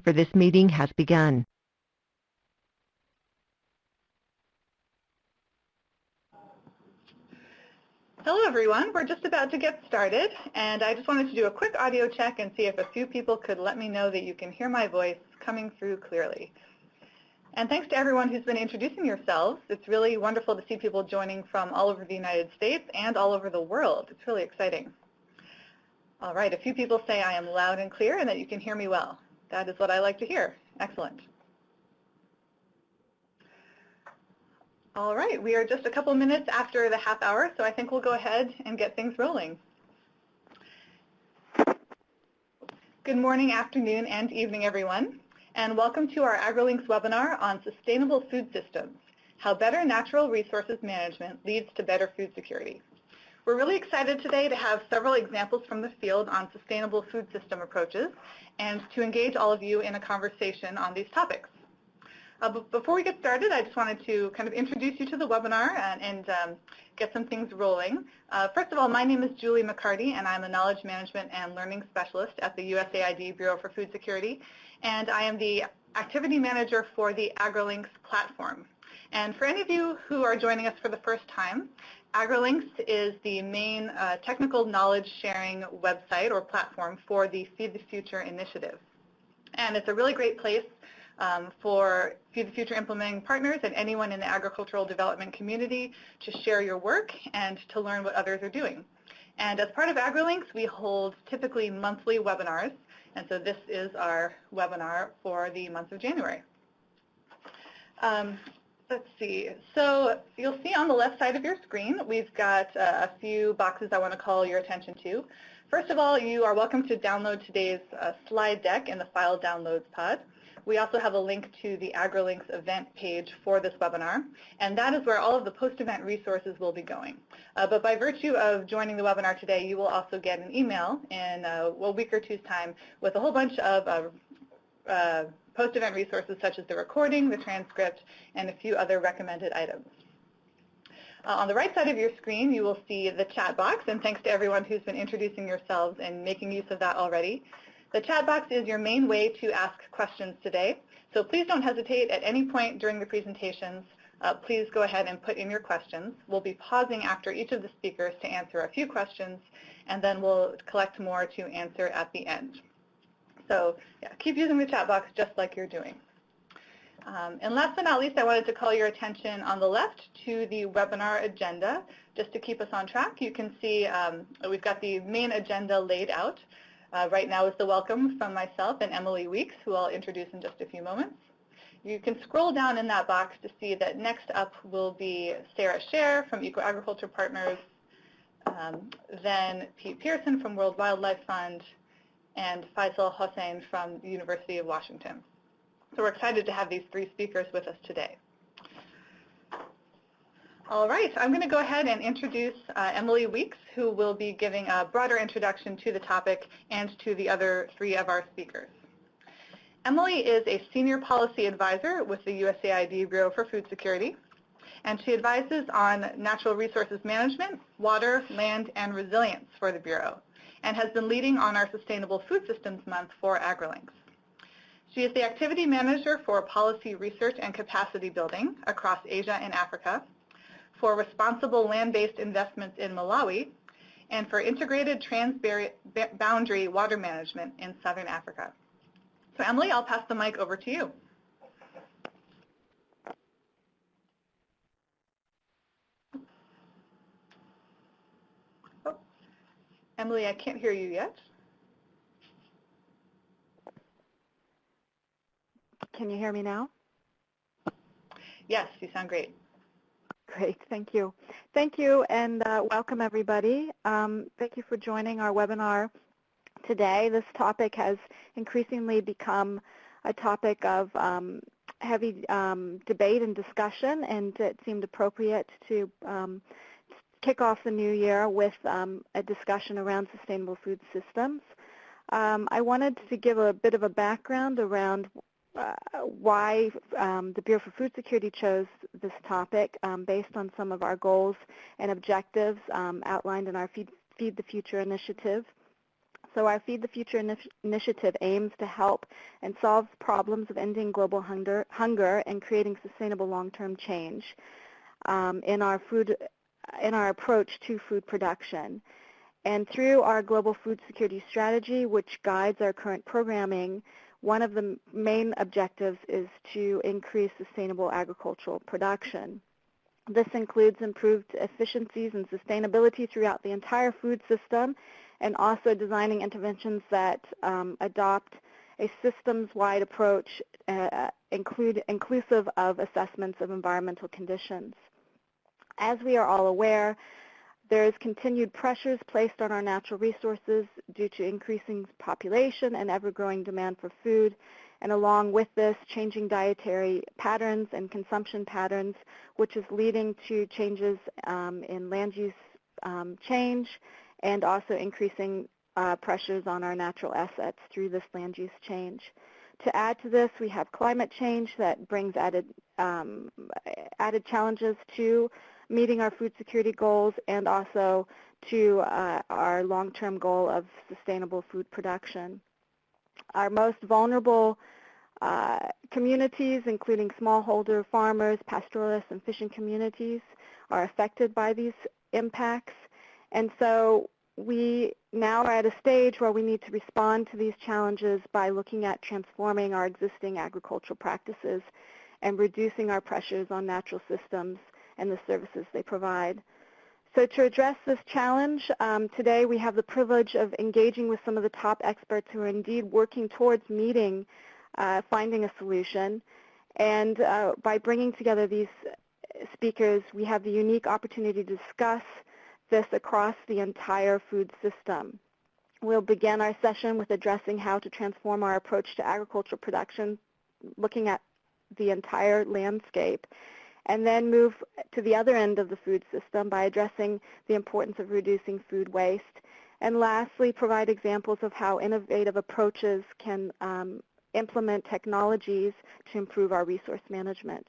for this meeting has begun. Hello everyone, we're just about to get started and I just wanted to do a quick audio check and see if a few people could let me know that you can hear my voice coming through clearly. And thanks to everyone who's been introducing yourselves. It's really wonderful to see people joining from all over the United States and all over the world. It's really exciting. All right, a few people say I am loud and clear and that you can hear me well. That is what I like to hear. Excellent. All right, we are just a couple minutes after the half hour, so I think we'll go ahead and get things rolling. Good morning, afternoon, and evening, everyone, and welcome to our AgriLinks webinar on sustainable food systems, how better natural resources management leads to better food security. We're really excited today to have several examples from the field on sustainable food system approaches and to engage all of you in a conversation on these topics. Uh, but before we get started, I just wanted to kind of introduce you to the webinar and, and um, get some things rolling. Uh, first of all, my name is Julie MacCartee, and I'm a Knowledge Management and Learning Specialist at the USAID Bureau for Food Security, and I am the Activity Manager for the AgriLinks platform. And for any of you who are joining us for the first time, AgriLinks is the main uh, technical knowledge sharing website or platform for the Feed the Future initiative. And it's a really great place um, for Feed the Future implementing partners and anyone in the agricultural development community to share your work and to learn what others are doing. And as part of AgriLinks, we hold typically monthly webinars, and so this is our webinar for the month of January. Um, let's see. So you'll see on the left side of your screen, we've got uh, a few boxes I want to call your attention to. First of all, you are welcome to download today's uh, slide deck in the File Downloads pod. We also have a link to the AgriLinks event page for this webinar, and that is where all of the post-event resources will be going. Uh, but by virtue of joining the webinar today, you will also get an email in uh, a week or two's time with a whole bunch of uh, uh, post-event resources such as the recording, the transcript, and a few other recommended items. Uh, on the right side of your screen, you will see the chat box, and thanks to everyone who's been introducing yourselves and making use of that already. The chat box is your main way to ask questions today, so please don't hesitate at any point during the presentations. Uh, please go ahead and put in your questions. We'll be pausing after each of the speakers to answer a few questions, and then we'll collect more to answer at the end. So yeah, keep using the chat box just like you're doing. Um, and last but not least, I wanted to call your attention on the left to the webinar agenda. Just to keep us on track, you can see um, we've got the main agenda laid out. Uh, right now is the welcome from myself and Emily Weeks, who I'll introduce in just a few moments. You can scroll down in that box to see that next up will be Sara Scherr from Eco Agriculture Partners, um, then Pete Pearson from World Wildlife Fund, and Faisal Hossain from the University of Washington. So we're excited to have these three speakers with us today. All right, I'm going to go ahead and introduce uh, Emily Weeks, who will be giving a broader introduction to the topic and to the other three of our speakers. Emily is a senior policy advisor with the USAID Bureau for Food Security, and she advises on natural resources management, water, land, and resilience for the Bureau, and has been leading on our Sustainable Food Systems Month for AgriLinks. She is the activity manager for policy research and capacity building across Asia and Africa, for responsible land-based investments in Malawi, and for integrated transboundary water management in Southern Africa. So Emily, I'll pass the mic over to you. Oh. Emily, I can't hear you yet. Can you hear me now? Yes, you sound great. Great, thank you. Thank you and uh, welcome everybody. Um, thank you for joining our webinar today. This topic has increasingly become a topic of um, heavy um, debate and discussion and it seemed appropriate to um, kick off the new year with um, a discussion around sustainable food systems. Um, I wanted to give a bit of a background around uh, why um, the Bureau for Food Security chose this topic um, based on some of our goals and objectives um, outlined in our Feed, Feed, the Future initiative. So our Feed the Future initi initiative aims to help and solve problems of ending global hunger, hunger and creating sustainable long-term change um, in our food in our approach to food production. And through our global food security strategy, which guides our current programming, one of the main objectives is to increase sustainable agricultural production. This includes improved efficiencies and sustainability throughout the entire food system and also designing interventions that um, adopt a systems-wide approach uh, include, inclusive of assessments of environmental conditions. As we are all aware, there is continued pressures placed on our natural resources due to increasing population and ever-growing demand for food, and along with this, changing dietary patterns and consumption patterns, which is leading to changes um, in land use um, change and also increasing uh, pressures on our natural assets through this land use change. To add to this, we have climate change that brings added, um, added challenges to meeting our food security goals and also to uh, our long-term goal of sustainable food production. Our most vulnerable uh, communities, including smallholder farmers, pastoralists, and fishing communities, are affected by these impacts. And so we now are at a stage where we need to respond to these challenges by looking at transforming our existing agricultural practices and reducing our pressures on natural systems and the services they provide. So to address this challenge, um, today we have the privilege of engaging with some of the top experts who are indeed working towards meeting, uh, finding a solution. And uh, by bringing together these speakers, we have the unique opportunity to discuss this across the entire food system. We'll begin our session with addressing how to transform our approach to agricultural production, looking at the entire landscape and then move to the other end of the food system by addressing the importance of reducing food waste. And lastly, provide examples of how innovative approaches can um, implement technologies to improve our resource management.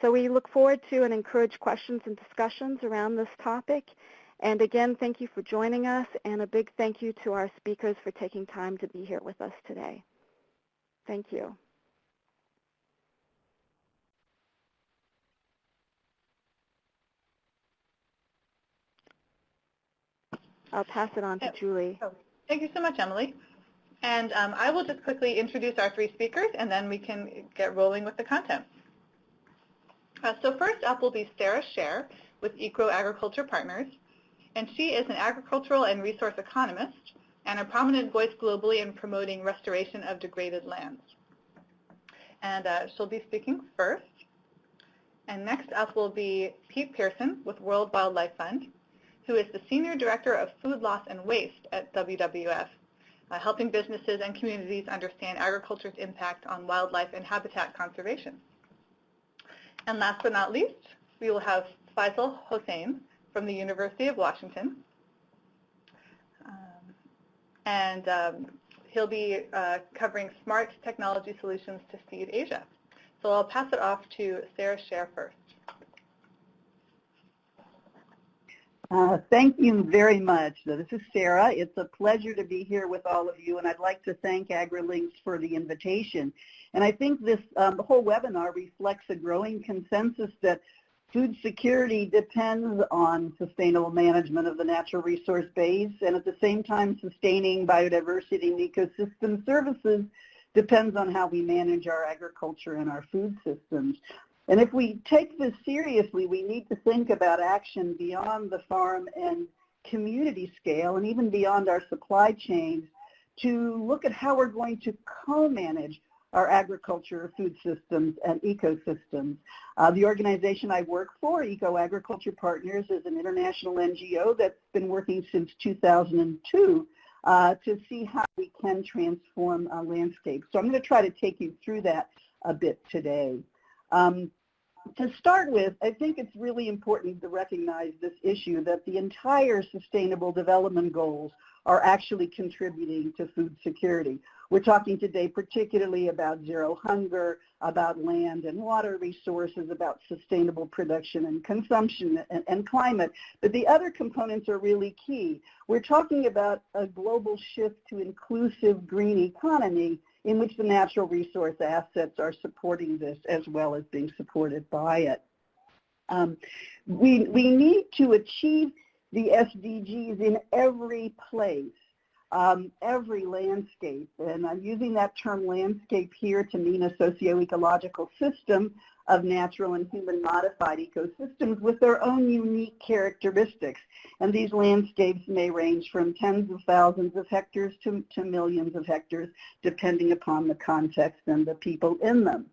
So we look forward to and encourage questions and discussions around this topic. And again, thank you for joining us, and a big thank you to our speakers for taking time to be here with us today. Thank you. I'll pass it on to Julie. Oh, thank you so much, Emily. And um, I will just quickly introduce our three speakers, and then we can get rolling with the content. Uh, so first up will be Sara Scherr with Eco Agriculture Partners, and she is an agricultural and resource economist and a prominent voice globally in promoting restoration of degraded lands. And uh, she'll be speaking first. And next up will be Pete Pearson with World Wildlife Fund, who is the Senior Director of Food Loss and Waste at WWF, uh, helping businesses and communities understand agriculture's impact on wildlife and habitat conservation. And last but not least, we will have Faisal Hossain from the University of Washington. Um, and um, he'll be uh, covering smart technology solutions to feed Asia. So I'll pass it off to Sara Scherr first. Uh, thank you very much. This is Sara. It's a pleasure to be here with all of you, and I'd like to thank AgriLinks for the invitation. And I think this um, whole webinar reflects a growing consensus that food security depends on sustainable management of the natural resource base, and at the same time, sustaining biodiversity and ecosystem services depends on how we manage our agriculture and our food systems. And if we take this seriously, we need to think about action beyond the farm and community scale and even beyond our supply chains to look at how we're going to co-manage our agriculture, food systems, and ecosystems. Uh, the organization I work for, Eco Agriculture Partners, is an international NGO that's been working since 2002 uh, to see how we can transform a landscape. So I'm going to try to take you through that a bit today. Um, to start with, I think it's really important to recognize this issue that the entire Sustainable Development Goals are actually contributing to food security. We're talking today particularly about zero hunger, about land and water resources, about sustainable production and consumption and, and, climate. But the other components are really key. We're talking about a global shift to inclusive green economy in which the natural resource assets are supporting this as well as being supported by it. Um, we, we need to achieve the SDGs in every place um, every landscape. And I'm using that term landscape here to mean a socio-ecological system of natural and human modified ecosystems with their own unique characteristics. And these landscapes may range from tens of thousands of hectares to, to millions of hectares, depending upon the context and the people in them.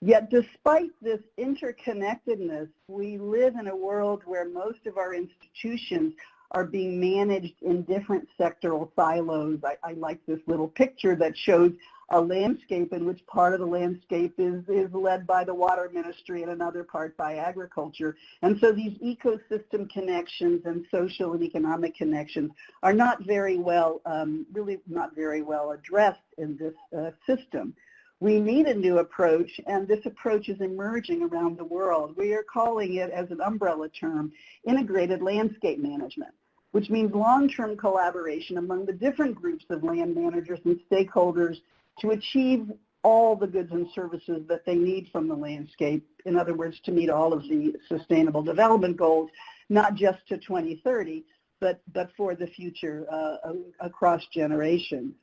Yet despite this interconnectedness, we live in a world where most of our institutions are being managed in different sectoral silos. I, I, like this little picture that shows a landscape in which part of the landscape is, is led by the water ministry and another part by agriculture. And so these ecosystem connections and social and economic connections are not very well, um, really not very well addressed in this uh, system. We need a new approach, and this approach is emerging around the world. We are calling it, as an umbrella term, integrated landscape management, which means long-term collaboration among the different groups of land managers and stakeholders to achieve all the goods and services that they need from the landscape. In other words, to meet all of the sustainable development goals, not just to 2030, but, but for the future uh, across generations.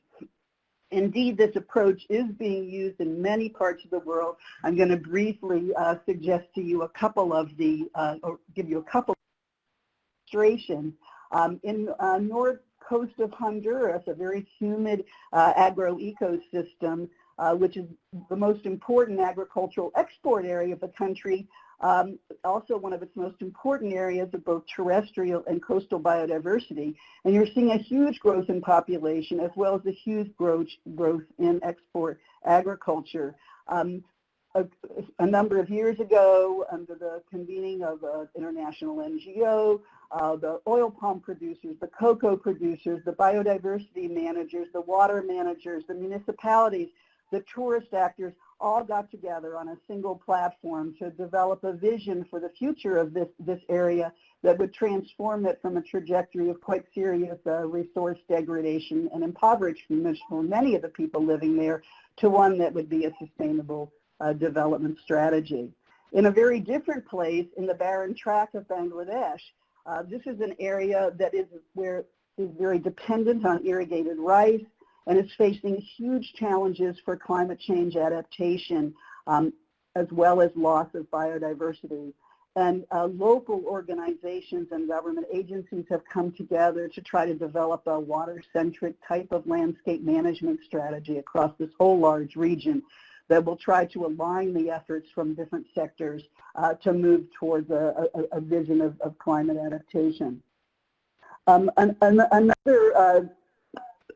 Indeed, this approach is being used in many parts of the world. I'm going to briefly uh, suggest to you a couple of the, uh, or give you a couple of illustrations. Um, in uh, north coast of Honduras, a very humid uh, agro-ecosystem, uh, which is the most important agricultural export area of the country, um, also one of its most important areas of both terrestrial and coastal biodiversity. And you're seeing a huge growth in population as well as a huge growth, growth in export agriculture. Um, a, a, number of years ago, under the convening of an international NGO, uh, the oil palm producers, the cocoa producers, the biodiversity managers, the water managers, the municipalities, the tourist actors all got together on a single platform to develop a vision for the future of this, this area that would transform it from a trajectory of quite serious uh, resource degradation and impoverishment for many of the people living there to one that would be a sustainable uh, development strategy. In a very different place, in the Barind Tract of Bangladesh, uh, this is an area that is where is very dependent on irrigated rice, and is facing huge challenges for climate change adaptation um, as well as loss of biodiversity. And uh, local organizations and government agencies have come together to try to develop a water-centric type of landscape management strategy across this whole large region that will try to align the efforts from different sectors uh, to move towards a, a, a vision of, of, climate adaptation. Um, an, an, another uh,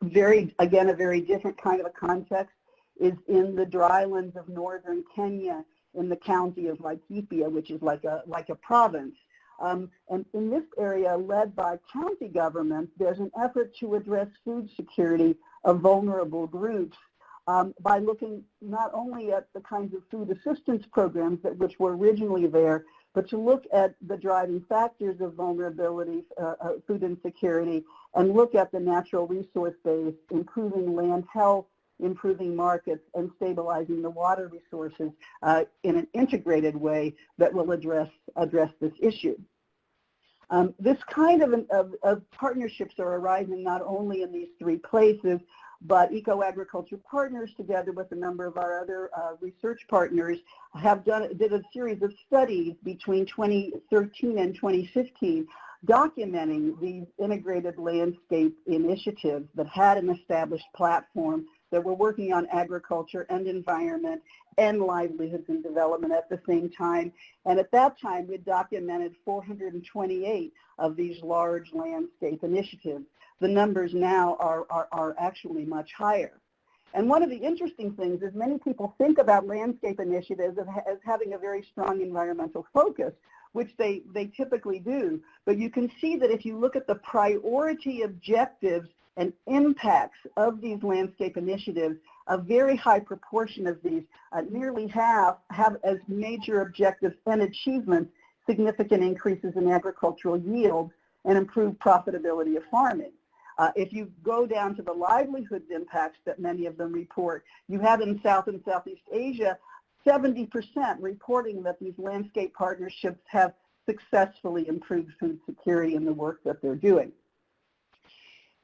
very, again, a very different kind of a context is in the drylands of northern Kenya in the county of Laikipia, which is like a, like a province. Um, and in this area, led by county governments, there's an effort to address food security of vulnerable groups um, by looking not only at the kinds of food assistance programs that which were originally there, but to look at the driving factors of vulnerability, uh, uh, food insecurity, and look at the natural resource base, improving land health, improving markets, and stabilizing the water resources uh, in an integrated way that will address, address this issue. Um, this kind of, of, of partnerships are arising not only in these three places, but Eco-Agriculture Partners, together with a number of our other uh, research partners, have done did a series of studies between 2013 and 2015 documenting these integrated landscape initiatives that had an established platform that were working on agriculture and environment and livelihoods and development at the same time. And at that time, we documented 428 of these large landscape initiatives the numbers now are, are, are actually much higher. And one of the interesting things is many people think about landscape initiatives as having a very strong environmental focus, which they, they typically do. But you can see that if you look at the priority objectives and impacts of these landscape initiatives, a very high proportion of these, uh, nearly half, have as major objectives and achievements significant increases in agricultural yield and improved profitability of farming. Uh, if you go down to the livelihoods impacts that many of them report, you have in South and Southeast Asia 70% reporting that these landscape partnerships have successfully improved food security in the work that they're doing.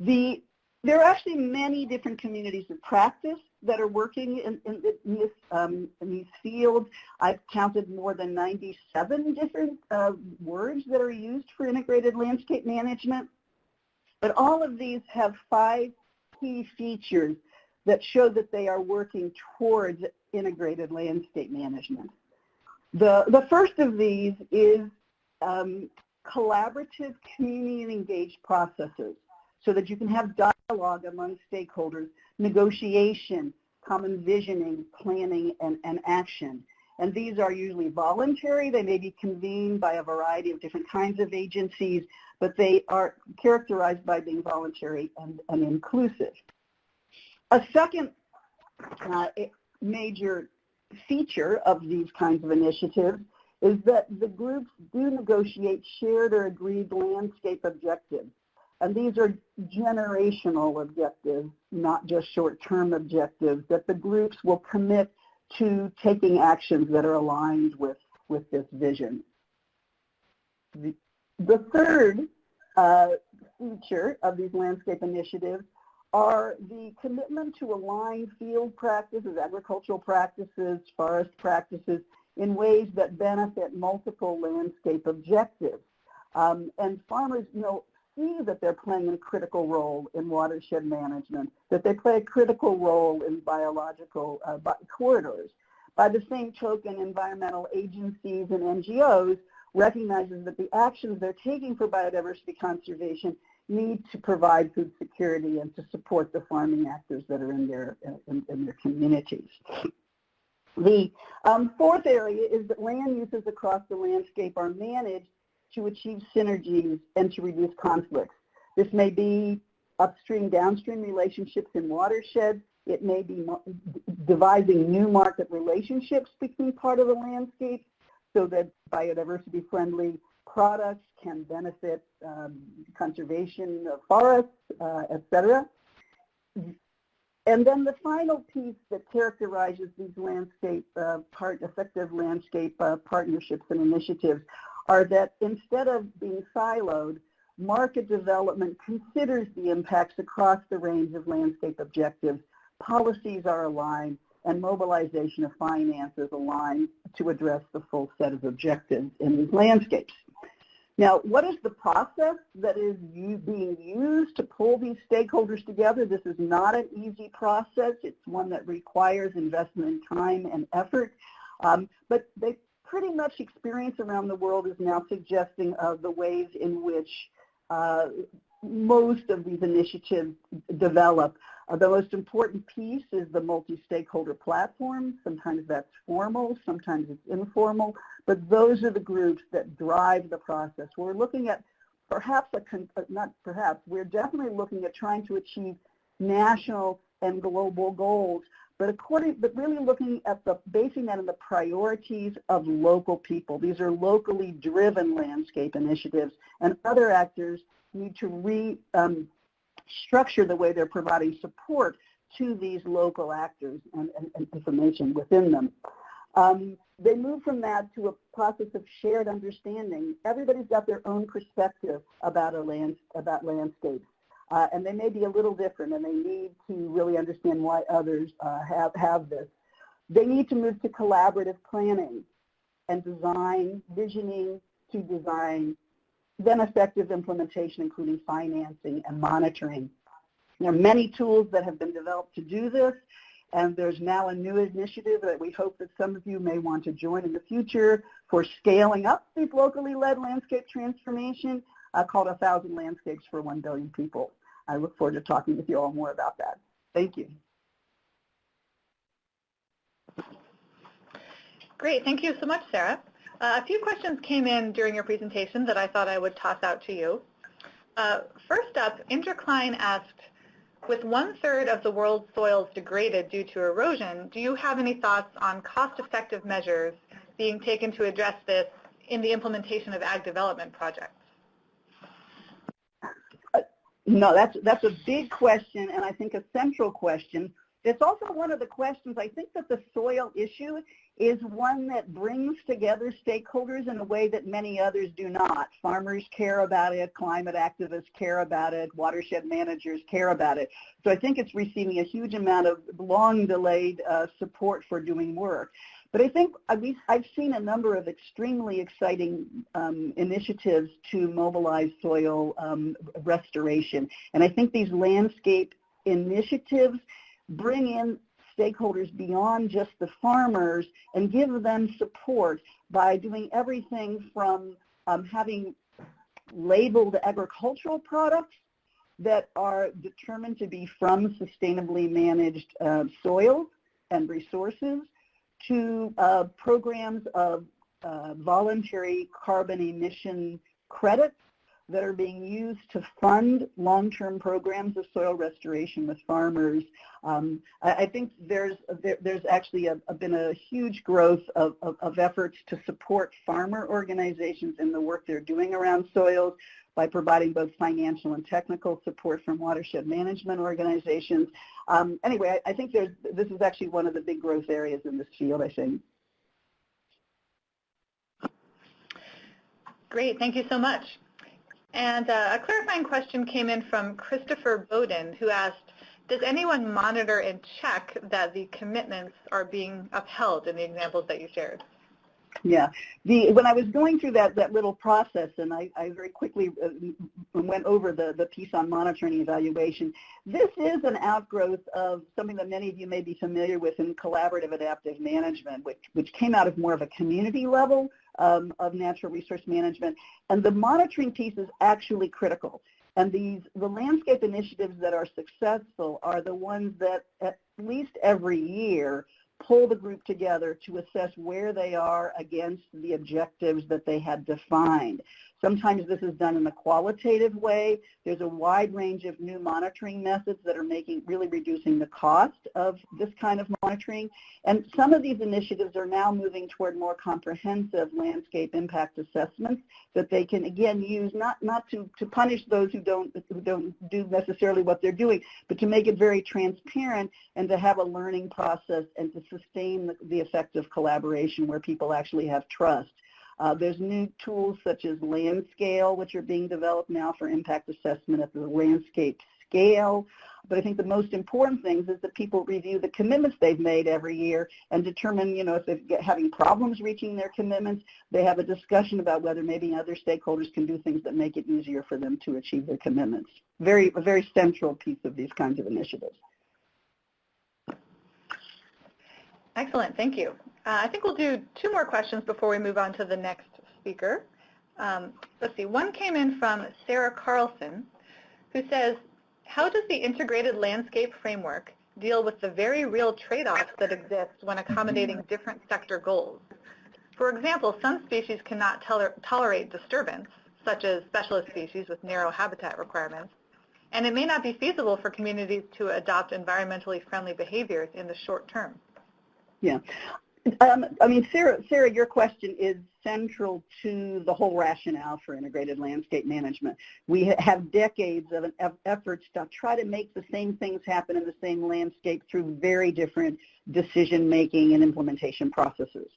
The, there are actually many different communities of practice that are working in, in, in, this, um, in these fields. I've counted more than 97 different uh, words that are used for integrated landscape management. But all of these have five key features that show that they are working towards integrated landscape management. The, the first of these is um, collaborative community engaged processes so that you can have dialogue among stakeholders, negotiation, common visioning, planning, and, and action. And these are usually voluntary. They may be convened by a variety of different kinds of agencies, but they are characterized by being voluntary and, and inclusive. A second uh, major feature of these kinds of initiatives is that the groups do negotiate shared or agreed landscape objectives. And these are generational objectives, not just short-term objectives, that the groups will commit to taking actions that are aligned with, with this vision. The, the third uh, feature of these landscape initiatives are the commitment to align field practices, agricultural practices, forest practices in ways that benefit multiple landscape objectives. Um, and farmers, you know, see that they're playing a critical role in watershed management, that they play a critical role in biological uh, corridors. By the same token, environmental agencies and NGOs recognizes that the actions they're taking for biodiversity conservation need to provide food security and to support the farming actors that are in their, in, in their communities. The um, fourth area is that land uses across the landscape are managed to achieve synergies and to reduce conflicts. This may be upstream, downstream relationships in watersheds. It may be devising new market relationships between part of the landscape so that biodiversity-friendly products can benefit um, conservation of forests, uh, et cetera. And then the final piece that characterizes these landscape uh, part, effective landscape uh, partnerships and initiatives are that instead of being siloed, market development considers the impacts across the range of landscape objectives, policies are aligned, and mobilization of finance is aligned to address the full set of objectives in these landscapes. Now, what is the process that is being used to pull these stakeholders together? This is not an easy process. It's one that requires investment in time and effort. Um, but they pretty much experience around the world is now suggesting uh, the ways in which uh, most of these initiatives develop. Uh, the most important piece is the multi-stakeholder platform. Sometimes that's formal, sometimes it's informal, but those are the groups that drive the process. We're looking at perhaps, a uh, not perhaps, we're definitely looking at trying to achieve national and global goals but according, but really looking at the, basing that on the priorities of local people. These are locally driven landscape initiatives and other actors need to restructure um, the way they're providing support to these local actors and, and, and information within them. Um, they move from that to a process of shared understanding. Everybody's got their own perspective about a land, about landscapes. Uh, and they may be a little different and they need to really understand why others uh, have, have this. They need to move to collaborative planning and design, visioning to design, then effective implementation including financing and monitoring. There are many tools that have been developed to do this and there's now a new initiative that we hope that some of you may want to join in the future for scaling up these locally led landscape transformation uh, called A Thousand Landscapes for One Billion People. I look forward to talking with you all more about that. Thank you. Great. Thank you so much, Sara. Uh, a few questions came in during your presentation that I thought I would toss out to you. Uh, first up, Indra Klein asked, with one-third of the world's soils degraded due to erosion, do you have any thoughts on cost-effective measures being taken to address this in the implementation of ag development projects? No, that's, that's a big question and I think a central question. It's also one of the questions, I think that the soil issue is one that brings together stakeholders in a way that many others do not. Farmers care about it, climate activists care about it, watershed managers care about it. So I think it's receiving a huge amount of long delayed uh, support for doing work. But I think I've seen a number of extremely exciting um, initiatives to mobilize soil um, restoration. And I think these landscape initiatives bring in stakeholders beyond just the farmers and give them support by doing everything from um, having labeled agricultural products that are determined to be from sustainably managed uh, soils and resources to uh, programs of uh, voluntary carbon emission credits that are being used to fund long-term programs of soil restoration with farmers. Um, I, I, think there's there, there's actually a, a, been a huge growth of, of, of, efforts to support farmer organizations in the work they're doing around soils by providing both financial and technical support from watershed management organizations. Um, anyway, I, I think there's this is actually one of the big growth areas in this field, I think. Great, thank you so much. And uh, a clarifying question came in from Christopher Bowden, who asked, does anyone monitor and check that the commitments are being upheld in the examples that you shared? Yeah. The, when I was going through that, that little process, and I, I very quickly uh, went over the, the piece on monitoring and evaluation, this is an outgrowth of something that many of you may be familiar with in collaborative adaptive management, which, which came out of more of a community level um, of natural resource management. And the monitoring piece is actually critical. And these, the landscape initiatives that are successful are the ones that at least every year pull the group together to assess where they are against the objectives that they had defined. Sometimes this is done in a qualitative way. There's a wide range of new monitoring methods that are making really reducing the cost of this kind of monitoring. And some of these initiatives are now moving toward more comprehensive landscape impact assessments that they can again use not not to, to punish those who don't who don't do necessarily what they're doing, but to make it very transparent and to have a learning process and to sustain the, the effective collaboration where people actually have trust. Uh, there's new tools such as Landscale, which are being developed now for impact assessment at the landscape scale. But I think the most important things is that people review the commitments they've made every year and determine, you know, if they're having problems reaching their commitments, they have a discussion about whether maybe other stakeholders can do things that make it easier for them to achieve their commitments. Very, a very central piece of these kinds of initiatives. Excellent, thank you. Uh, I think we'll do two more questions before we move on to the next speaker. Um, let's see, one came in from Sarah Carlson, who says, how does the integrated landscape framework deal with the very real trade-offs that exist when accommodating different sector goals? For example, some species cannot toler tolerate disturbance, such as specialist species with narrow habitat requirements, and it may not be feasible for communities to adopt environmentally friendly behaviors in the short term. Yeah. Um, I mean, Sarah, Sarah, your question is central to the whole rationale for integrated landscape management. We have decades of, of efforts to try to make the same things happen in the same landscape through very different decision-making and implementation processes.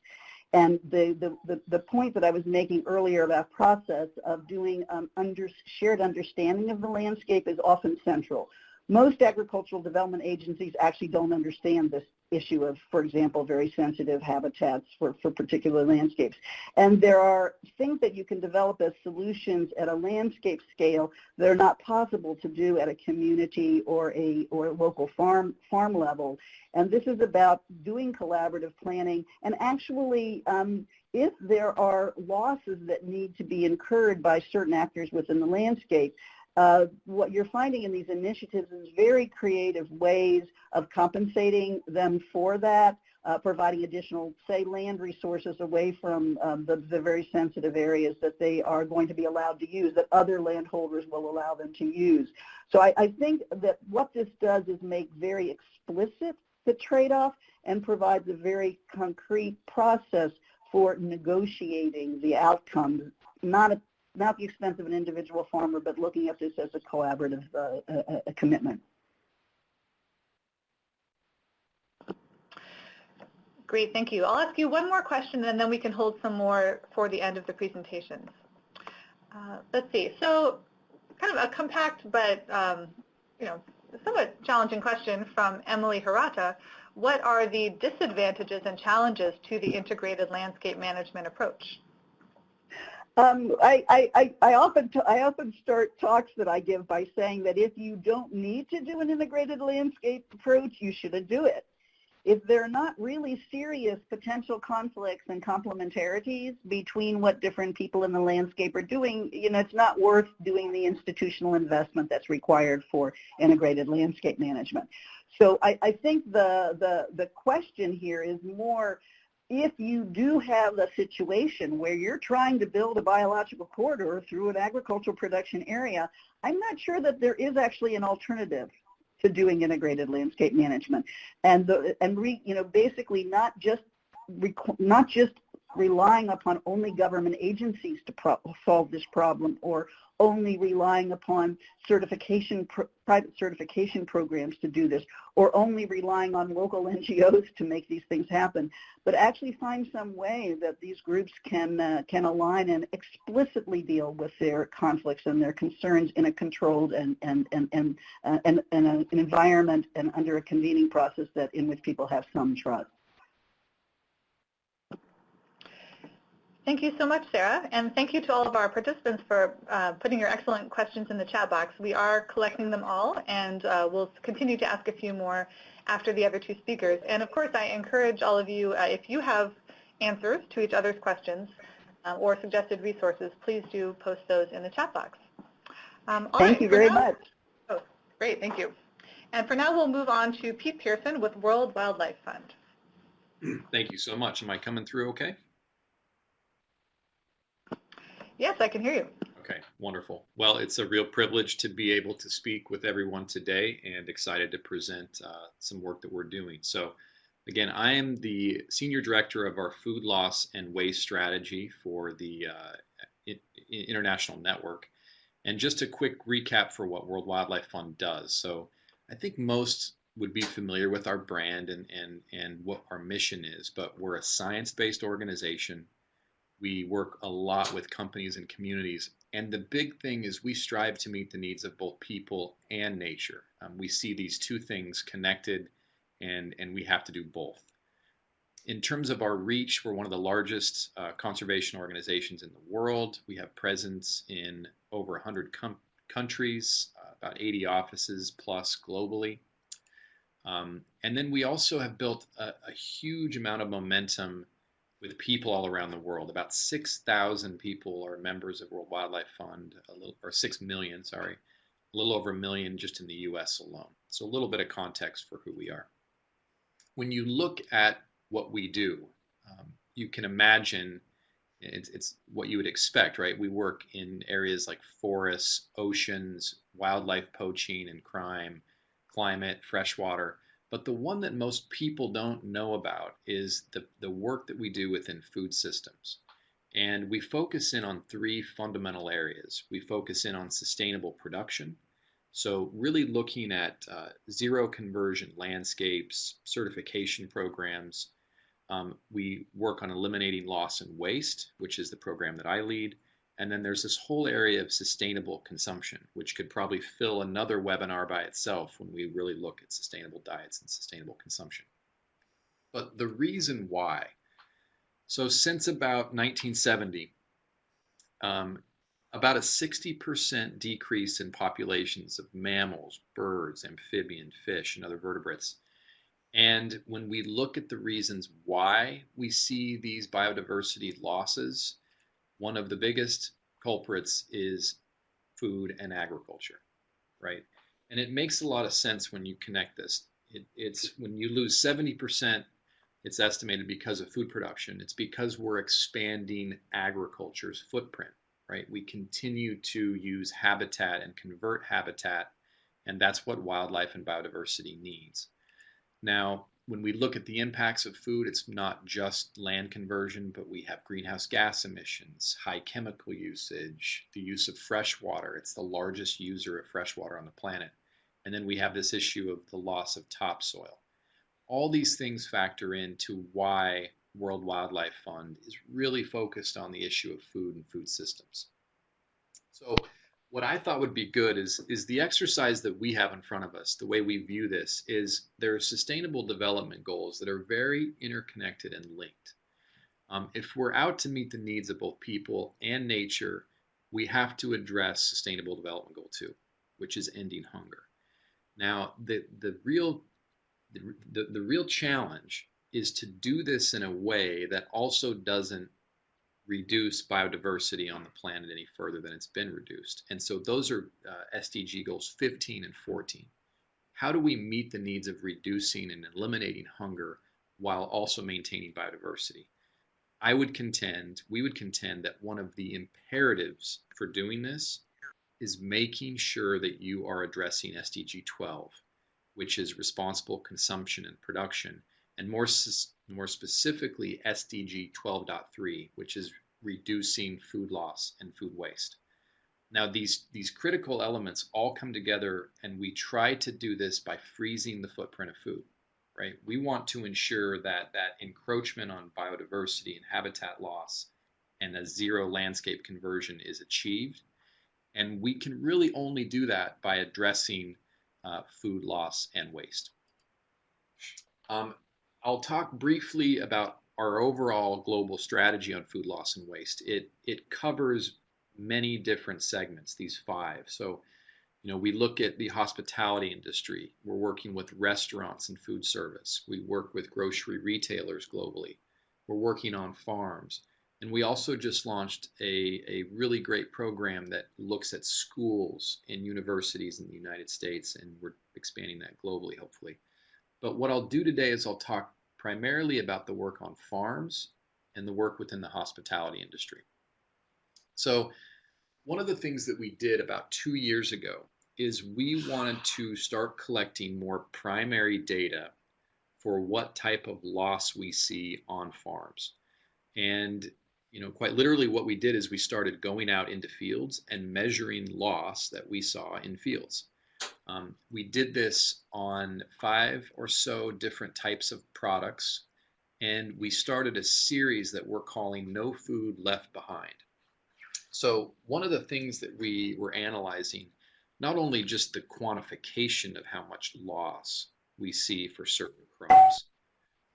And the, the, the, the, point that I was making earlier about process of doing um, under, shared understanding of the landscape is often central. Most agricultural development agencies actually don't understand this issue of, for example, very sensitive habitats for, for particular landscapes. And there are things that you can develop as solutions at a landscape scale that are not possible to do at a community or a or a local farm farm level. And this is about doing collaborative planning and actually um, if there are losses that need to be incurred by certain actors within the landscape, uh, what you're finding in these initiatives is very creative ways of compensating them for that uh, providing additional, say, land resources away from um, the, the very sensitive areas that they are going to be allowed to use, that other landholders will allow them to use. So I, I think that what this does is make very explicit the trade-off and provides a very concrete process for negotiating the outcomes, not at, not the expense of an individual farmer, but looking at this as a collaborative uh, a, a commitment. Great, thank you. I'll ask you one more question and then we can hold some more for the end of the presentations. Uh, let's see, so kind of a compact but um, you know somewhat challenging question from Emily Hirata. What are the disadvantages and challenges to the integrated landscape management approach? Um, I, I, I, often I often start talks that I give by saying that if you don't need to do an integrated landscape approach, you shouldn't do it if there are not really serious potential conflicts and complementarities between what different people in the landscape are doing, you know, it's not worth doing the institutional investment that's required for integrated landscape management. So I, I think the, the, the question here is more if you do have a situation where you're trying to build a biological corridor through an agricultural production area, I'm not sure that there is actually an alternative to doing integrated landscape management. And the, and re, you know basically not just not just relying upon only government agencies to solve this problem or only relying upon certification, private certification programs to do this, or only relying on local NGOs to make these things happen, but actually find some way that these groups can, uh, can align and explicitly deal with their conflicts and their concerns in a controlled and, and, and, and, uh, and, and an environment and under a convening process that in which people have some trust. Thank you so much, Sara, and thank you to all of our participants for uh, putting your excellent questions in the chat box. We are collecting them all, and uh, we'll continue to ask a few more after the other two speakers. And of course, I encourage all of you, uh, if you have answers to each other's questions uh, or suggested resources, please do post those in the chat box. Um, thank right, you very now, much. Oh, great, thank you. And for now, we'll move on to Pete Pearson with World Wildlife Fund. Thank you so much. Am I coming through okay? Yes, I can hear you. Okay, wonderful. Well, it's a real privilege to be able to speak with everyone today and excited to present uh, some work that we're doing. So again, I am the Senior Director of our Food Loss and Waste Strategy for the uh, International Network. And just a quick recap for what World Wildlife Fund does. So I think most would be familiar with our brand and, and, and what our mission is, but we're a science-based organization we work a lot with companies and communities. And the big thing is we strive to meet the needs of both people and nature. Um, we see these two things connected and, and we have to do both. In terms of our reach, we're one of the largest uh, conservation organizations in the world. We have presence in over 100 countries, uh, about 80 offices plus globally. Um, and then we also have built a, a huge amount of momentum with people all around the world. About 6,000 people are members of World Wildlife Fund, a little, or 6 million, sorry, a little over a million just in the US alone. So a little bit of context for who we are. When you look at what we do, um, you can imagine it's, it's what you would expect, right? We work in areas like forests, oceans, wildlife poaching and crime, climate, freshwater. But the one that most people don't know about is the, the work that we do within food systems. And we focus in on three fundamental areas. We focus in on sustainable production. So really looking at uh, zero conversion landscapes, certification programs. Um, we work on eliminating loss and waste, which is the program that I lead. And then there's this whole area of sustainable consumption, which could probably fill another webinar by itself when we really look at sustainable diets and sustainable consumption. But the reason why, so since about 1970, um, about a 60% decrease in populations of mammals, birds, amphibian, fish, and other vertebrates. And when we look at the reasons why we see these biodiversity losses, one of the biggest culprits is food and agriculture, right? And it makes a lot of sense when you connect this. It, it's when you lose 70% It's estimated because of food production. It's because we're expanding agriculture's footprint, right? We continue to use habitat and convert habitat, and that's what wildlife and biodiversity needs. Now, when we look at the impacts of food, it's not just land conversion, but we have greenhouse gas emissions, high chemical usage, the use of fresh water. It's the largest user of fresh water on the planet. And then we have this issue of the loss of topsoil. All these things factor into why World Wildlife Fund is really focused on the issue of food and food systems. So what I thought would be good is is the exercise that we have in front of us. The way we view this is there are sustainable development goals that are very interconnected and linked. Um, if we're out to meet the needs of both people and nature, we have to address sustainable development goal two, which is ending hunger. Now, the the real the, the, the real challenge is to do this in a way that also doesn't reduce biodiversity on the planet any further than it's been reduced. And so those are uh, SDG goals 15 and 14. How do we meet the needs of reducing and eliminating hunger while also maintaining biodiversity? I would contend, we would contend that one of the imperatives for doing this is making sure that you are addressing SDG 12, which is responsible consumption and production, and more more specifically SDG 12.3, which is reducing food loss and food waste. Now these, these critical elements all come together and we try to do this by freezing the footprint of food, right? We want to ensure that that encroachment on biodiversity and habitat loss and a zero landscape conversion is achieved. And we can really only do that by addressing uh, food loss and waste. Um, I'll talk briefly about our overall global strategy on food loss and waste. It, it covers many different segments, these five. So, you know, we look at the hospitality industry. We're working with restaurants and food service. We work with grocery retailers globally. We're working on farms. And we also just launched a, a really great program that looks at schools and universities in the United States, and we're expanding that globally, hopefully. But what I'll do today is I'll talk primarily about the work on farms and the work within the hospitality industry. So one of the things that we did about two years ago is we wanted to start collecting more primary data for what type of loss we see on farms. And you know, quite literally what we did is we started going out into fields and measuring loss that we saw in fields. Um, we did this on five or so different types of products, and we started a series that we're calling No Food Left Behind. So one of the things that we were analyzing, not only just the quantification of how much loss we see for certain crops,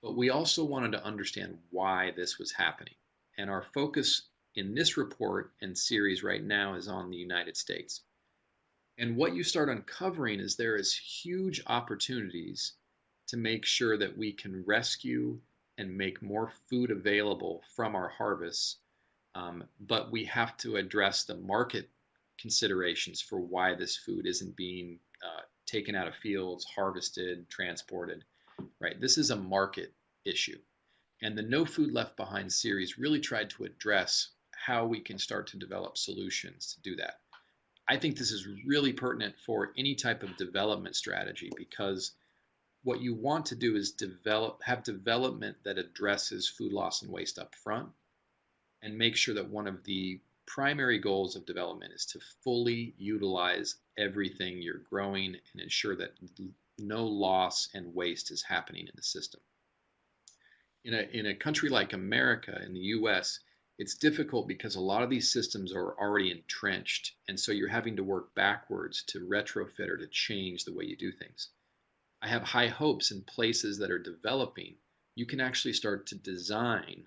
but we also wanted to understand why this was happening. And our focus in this report and series right now is on the United States. And what you start uncovering is there is huge opportunities to make sure that we can rescue and make more food available from our harvests. Um, but we have to address the market considerations for why this food isn't being uh, taken out of fields, harvested, transported, right? This is a market issue. And the No Food Left Behind series really tried to address how we can start to develop solutions to do that. I think this is really pertinent for any type of development strategy because what you want to do is develop have development that addresses food loss and waste up front and make sure that one of the primary goals of development is to fully utilize everything you're growing and ensure that no loss and waste is happening in the system. In a, in a country like America, in the US, it's difficult because a lot of these systems are already entrenched and so you're having to work backwards to retrofit or to change the way you do things. I have high hopes in places that are developing. You can actually start to design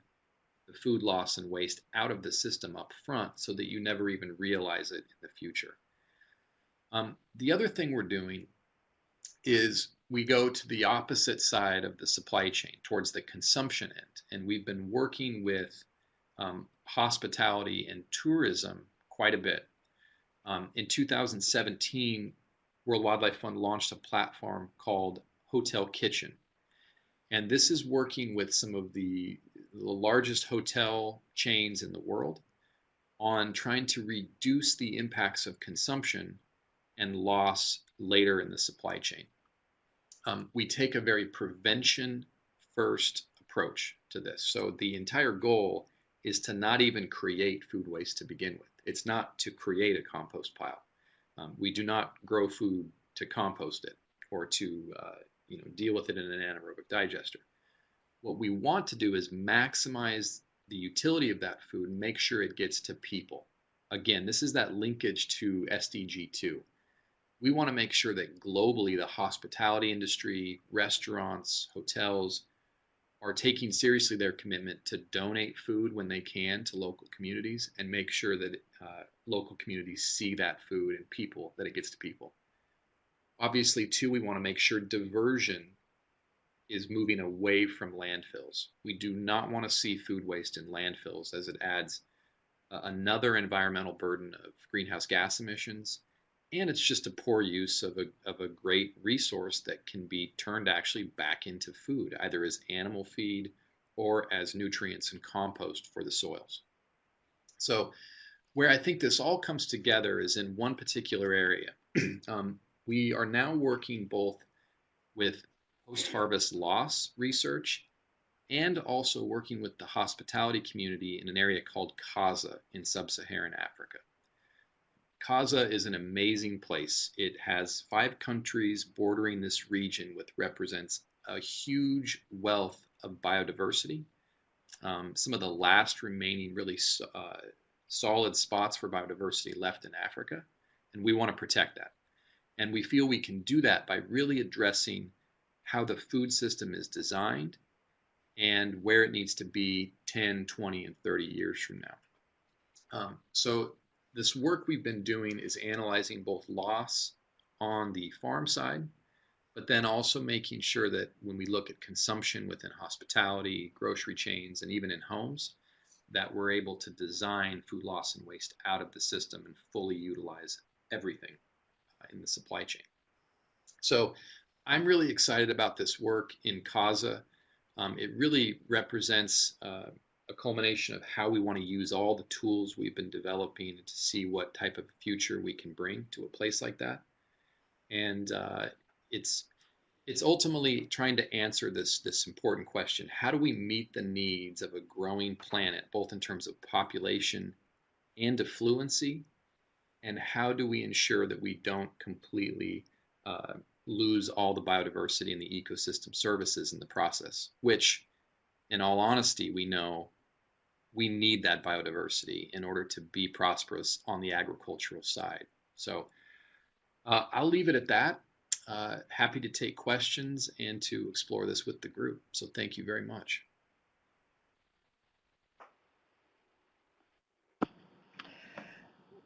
the food loss and waste out of the system up front so that you never even realize it in the future. Um, the other thing we're doing is we go to the opposite side of the supply chain towards the consumption end and we've been working with um, hospitality and tourism quite a bit. Um, in 2017, World Wildlife Fund launched a platform called Hotel Kitchen. And this is working with some of the, the largest hotel chains in the world on trying to reduce the impacts of consumption and loss later in the supply chain. Um, we take a very prevention first approach to this. So the entire goal is to not even create food waste to begin with. It's not to create a compost pile. Um, we do not grow food to compost it or to uh, you know deal with it in an anaerobic digester. What we want to do is maximize the utility of that food and make sure it gets to people. Again, this is that linkage to SDG 2. We want to make sure that globally the hospitality industry, restaurants, hotels are taking seriously their commitment to donate food when they can to local communities and make sure that uh, local communities see that food and people, that it gets to people. Obviously, too, we want to make sure diversion is moving away from landfills. We do not want to see food waste in landfills as it adds uh, another environmental burden of greenhouse gas emissions. And it's just a poor use of a, of a great resource that can be turned actually back into food, either as animal feed or as nutrients and compost for the soils. So, where I think this all comes together is in one particular area. um, we are now working both with post-harvest loss research and also working with the hospitality community in an area called Kaza in sub-Saharan Africa. Kaza is an amazing place. It has five countries bordering this region, which represents a huge wealth of biodiversity. Um, some of the last remaining really uh, solid spots for biodiversity left in Africa, and we want to protect that. And we feel we can do that by really addressing how the food system is designed and where it needs to be 10, 20, and 30 years from now. Um, so this work we've been doing is analyzing both loss on the farm side, but then also making sure that when we look at consumption within hospitality, grocery chains, and even in homes, that we're able to design food loss and waste out of the system and fully utilize everything uh, in the supply chain. So I'm really excited about this work in Kaza. Um, it really represents uh, a culmination of how we want to use all the tools we've been developing to see what type of future we can bring to a place like that. And uh, it's it's ultimately trying to answer this this important question: How do we meet the needs of a growing planet, both in terms of population and affluency, and how do we ensure that we don't completely uh, lose all the biodiversity and the ecosystem services in the process, which, in all honesty, we know we need that biodiversity in order to be prosperous on the agricultural side. So uh, I'll leave it at that. Uh, happy to take questions and to explore this with the group. So thank you very much.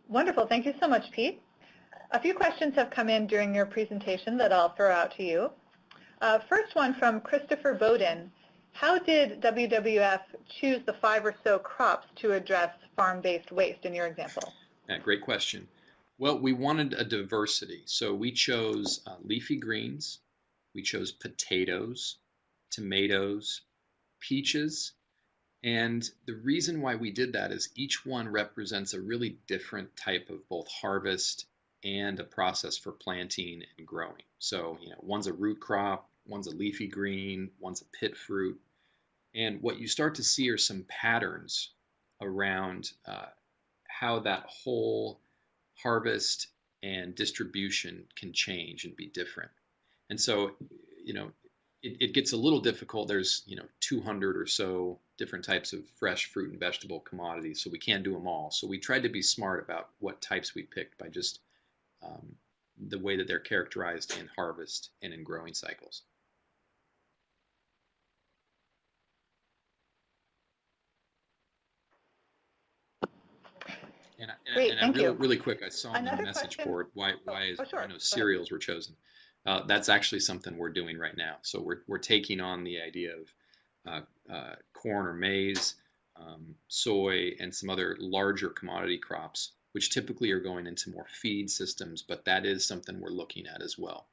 Wonderful. Thank you so much, Pete. A few questions have come in during your presentation that I'll throw out to you. Uh, first one from Christopher Bowden. How did WWF choose the five or so crops to address farm-based waste in your example? Yeah, great question. Well, we wanted a diversity. So we chose uh, leafy greens, we chose potatoes, tomatoes, peaches, and the reason why we did that is each one represents a really different type of both harvest and a process for planting and growing. So, you know, one's a root crop, one's a leafy green, one's a pit fruit. And what you start to see are some patterns around uh, how that whole harvest and distribution can change and be different. And so, you know, it, it gets a little difficult. There's, you know, 200 or so different types of fresh fruit and vegetable commodities, so we can't do them all. So we tried to be smart about what types we picked by just um, the way that they're characterized in harvest and in growing cycles. And, and, Great, and thank really, you. really quick, I saw on the message question- board why why is oh, sure. I Go know cereals were chosen. Uh, that's actually something we're doing right now. So we're we're taking on the idea of uh, uh, corn or maize, um, soy, and some other larger commodity crops which typically are going into more feed systems, but that is something we're looking at as well.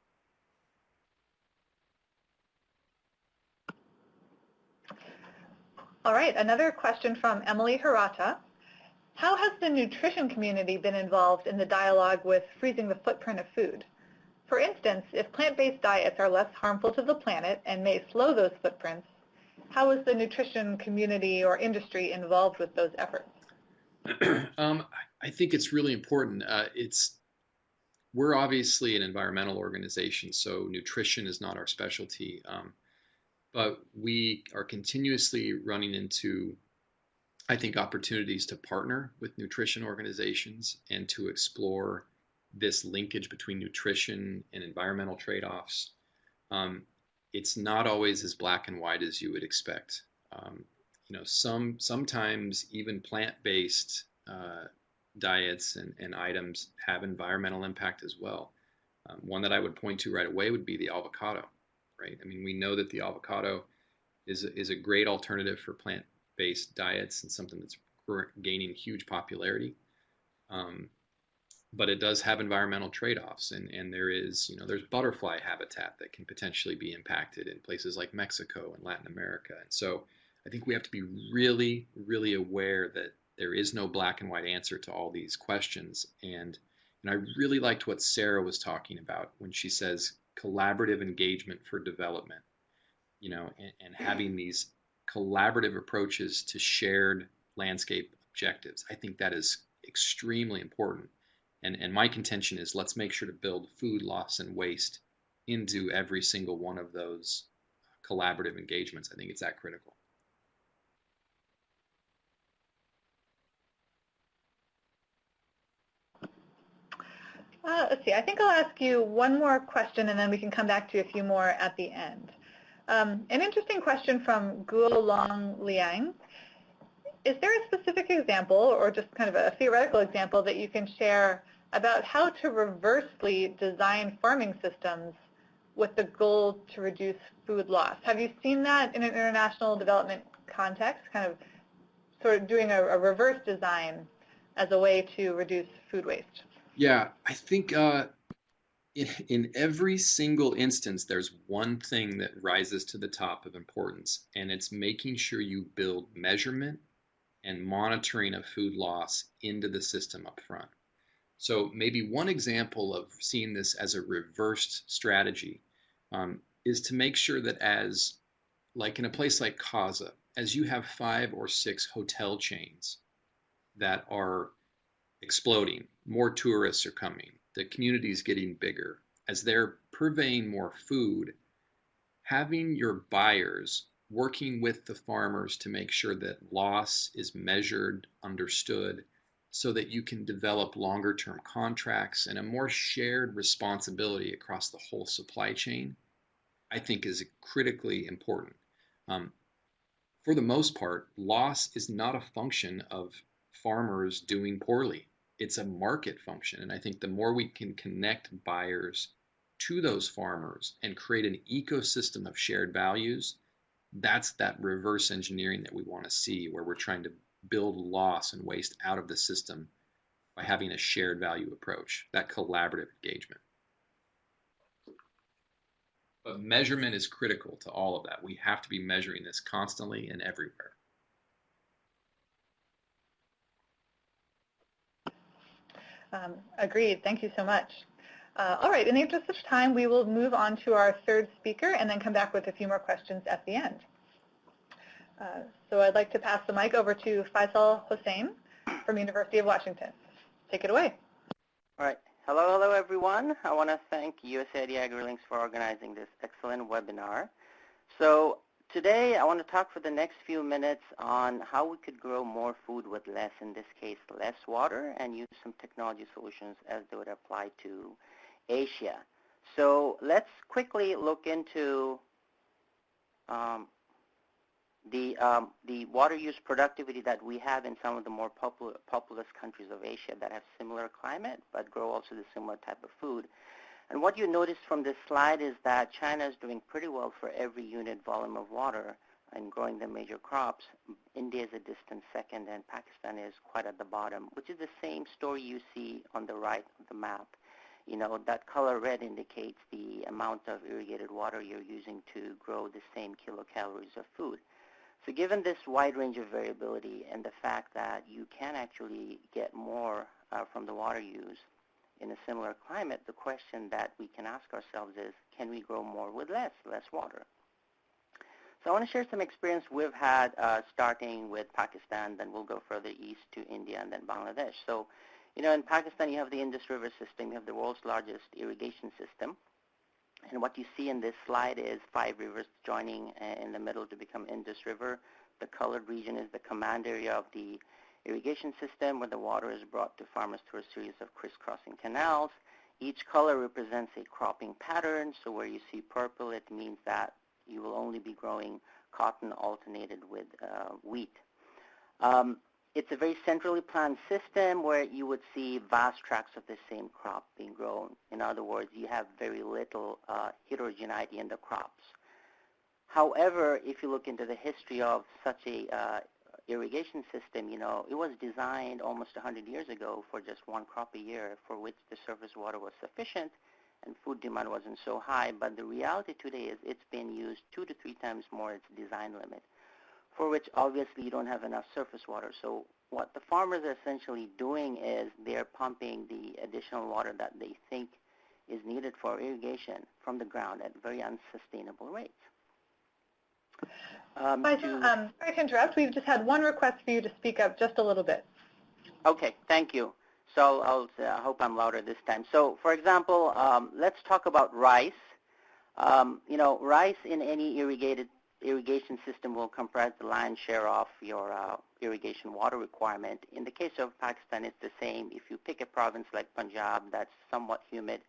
All right, another question from Emily Hirata. How has the nutrition community been involved in the dialogue with freezing the footprint of food? For instance, if plant-based diets are less harmful to the planet and may slow those footprints, how is the nutrition community or industry involved with those efforts? um, I think it's really important. Uh, it's we're obviously an environmental organization, so nutrition is not our specialty. Um, but we are continuously running into, I think, opportunities to partner with nutrition organizations and to explore this linkage between nutrition and environmental trade-offs. Um, it's not always as black and white as you would expect. Um, you know, some sometimes even plant-based uh, diets and, and items have environmental impact as well. Um, one that I would point to right away would be the avocado, right? I mean, we know that the avocado is is a great alternative for plant-based diets and something that's gaining huge popularity. Um, but it does have environmental trade-offs and, and there is, you know, there's butterfly habitat that can potentially be impacted in places like Mexico and Latin America. And so I think we have to be really, really aware that there is no black and white answer to all these questions. And, and I really liked what Sara was talking about when she says collaborative engagement for development, you know, and, and having these collaborative approaches to shared landscape objectives. I think that is extremely important and, and my contention is let's make sure to build food loss and waste into every single one of those collaborative engagements. I think it's that critical. Uh, let's see, I think I'll ask you one more question and then we can come back to a few more at the end. Um, an interesting question from Guo Long Liang is there a specific example or just kind of a theoretical example that you can share about how to reversely design farming systems with the goal to reduce food loss? Have you seen that in an international development context, kind of sort of doing a, a reverse design as a way to reduce food waste? Yeah, I think uh, in, every single instance, there's one thing that rises to the top of importance, and it's making sure you build measurement and monitoring of food loss into the system up front. So maybe one example of seeing this as a reversed strategy um, is to make sure that as, like in a place like Kaza, as you have five or six hotel chains that are exploding, more tourists are coming, the community is getting bigger, as they're purveying more food, having your buyers working with the farmers to make sure that loss is measured, understood, so that you can develop longer term contracts and a more shared responsibility across the whole supply chain, I think is critically important. Um, for the most part, loss is not a function of farmers doing poorly. It's a market function. And I think the more we can connect buyers to those farmers and create an ecosystem of shared values, that's that reverse engineering that we want to see where we're trying to build loss and waste out of the system by having a shared value approach, that collaborative engagement. But measurement is critical to all of that. We have to be measuring this constantly and everywhere. Um, agreed. Thank you so much. Uh, all right, in the interest of time, we will move on to our third speaker and then come back with a few more questions at the end. Uh, so I'd like to pass the mic over to Faisal Hossain from University of Washington. Take it away. All right. Hello, hello, everyone. I want to thank USAID AgriLinks for organizing this excellent webinar. So today I want to talk for the next few minutes on how we could grow more food with less, in this case, less water, and use some technology solutions as they would apply to Asia. So let's quickly look into um, the, um, the water use productivity that we have in some of the more popul populous countries of Asia that have similar climate but grow also the similar type of food. And what you notice from this slide is that China is doing pretty well for every unit volume of water and growing the major crops. India is a distant second and Pakistan is quite at the bottom, which is the same story you see on the right of the map you know, that color red indicates the amount of irrigated water you're using to grow the same kilocalories of food. So given this wide range of variability and the fact that you can actually get more uh, from the water use in a similar climate, the question that we can ask ourselves is, can we grow more with less, less water? So I want to share some experience we've had uh, starting with Pakistan, then we'll go further east to India and then Bangladesh. So, you know, in Pakistan you have the Indus River system, you have the world's largest irrigation system. And what you see in this slide is five rivers joining uh, in the middle to become Indus River. The colored region is the command area of the irrigation system where the water is brought to farmers through a series of crisscrossing canals. Each color represents a cropping pattern. So where you see purple, it means that you will only be growing cotton alternated with uh, wheat. Um, it's a very centrally planned system where you would see vast tracts of the same crop being grown. In other words, you have very little uh, heterogeneity in the crops. However, if you look into the history of such a uh, irrigation system, you know, it was designed almost 100 years ago for just one crop a year for which the surface water was sufficient and food demand wasn't so high. But the reality today is it's been used two to three times more its design limit, for which obviously you don't have enough surface water. So what the farmers are essentially doing is they're pumping the additional water that they think is needed for irrigation from the ground at very unsustainable rates. Um, to, um, sorry to interrupt. We've just had one request for you to speak up just a little bit. Okay, thank you. So I'll, uh, I hope I'm louder this time. So for example, um, let's talk about rice. Um, you know, rice in any irrigated irrigation system will comprise the lion's share of your uh, irrigation water requirement. In the case of Pakistan, it's the same. If you pick a province like Punjab that's somewhat humid,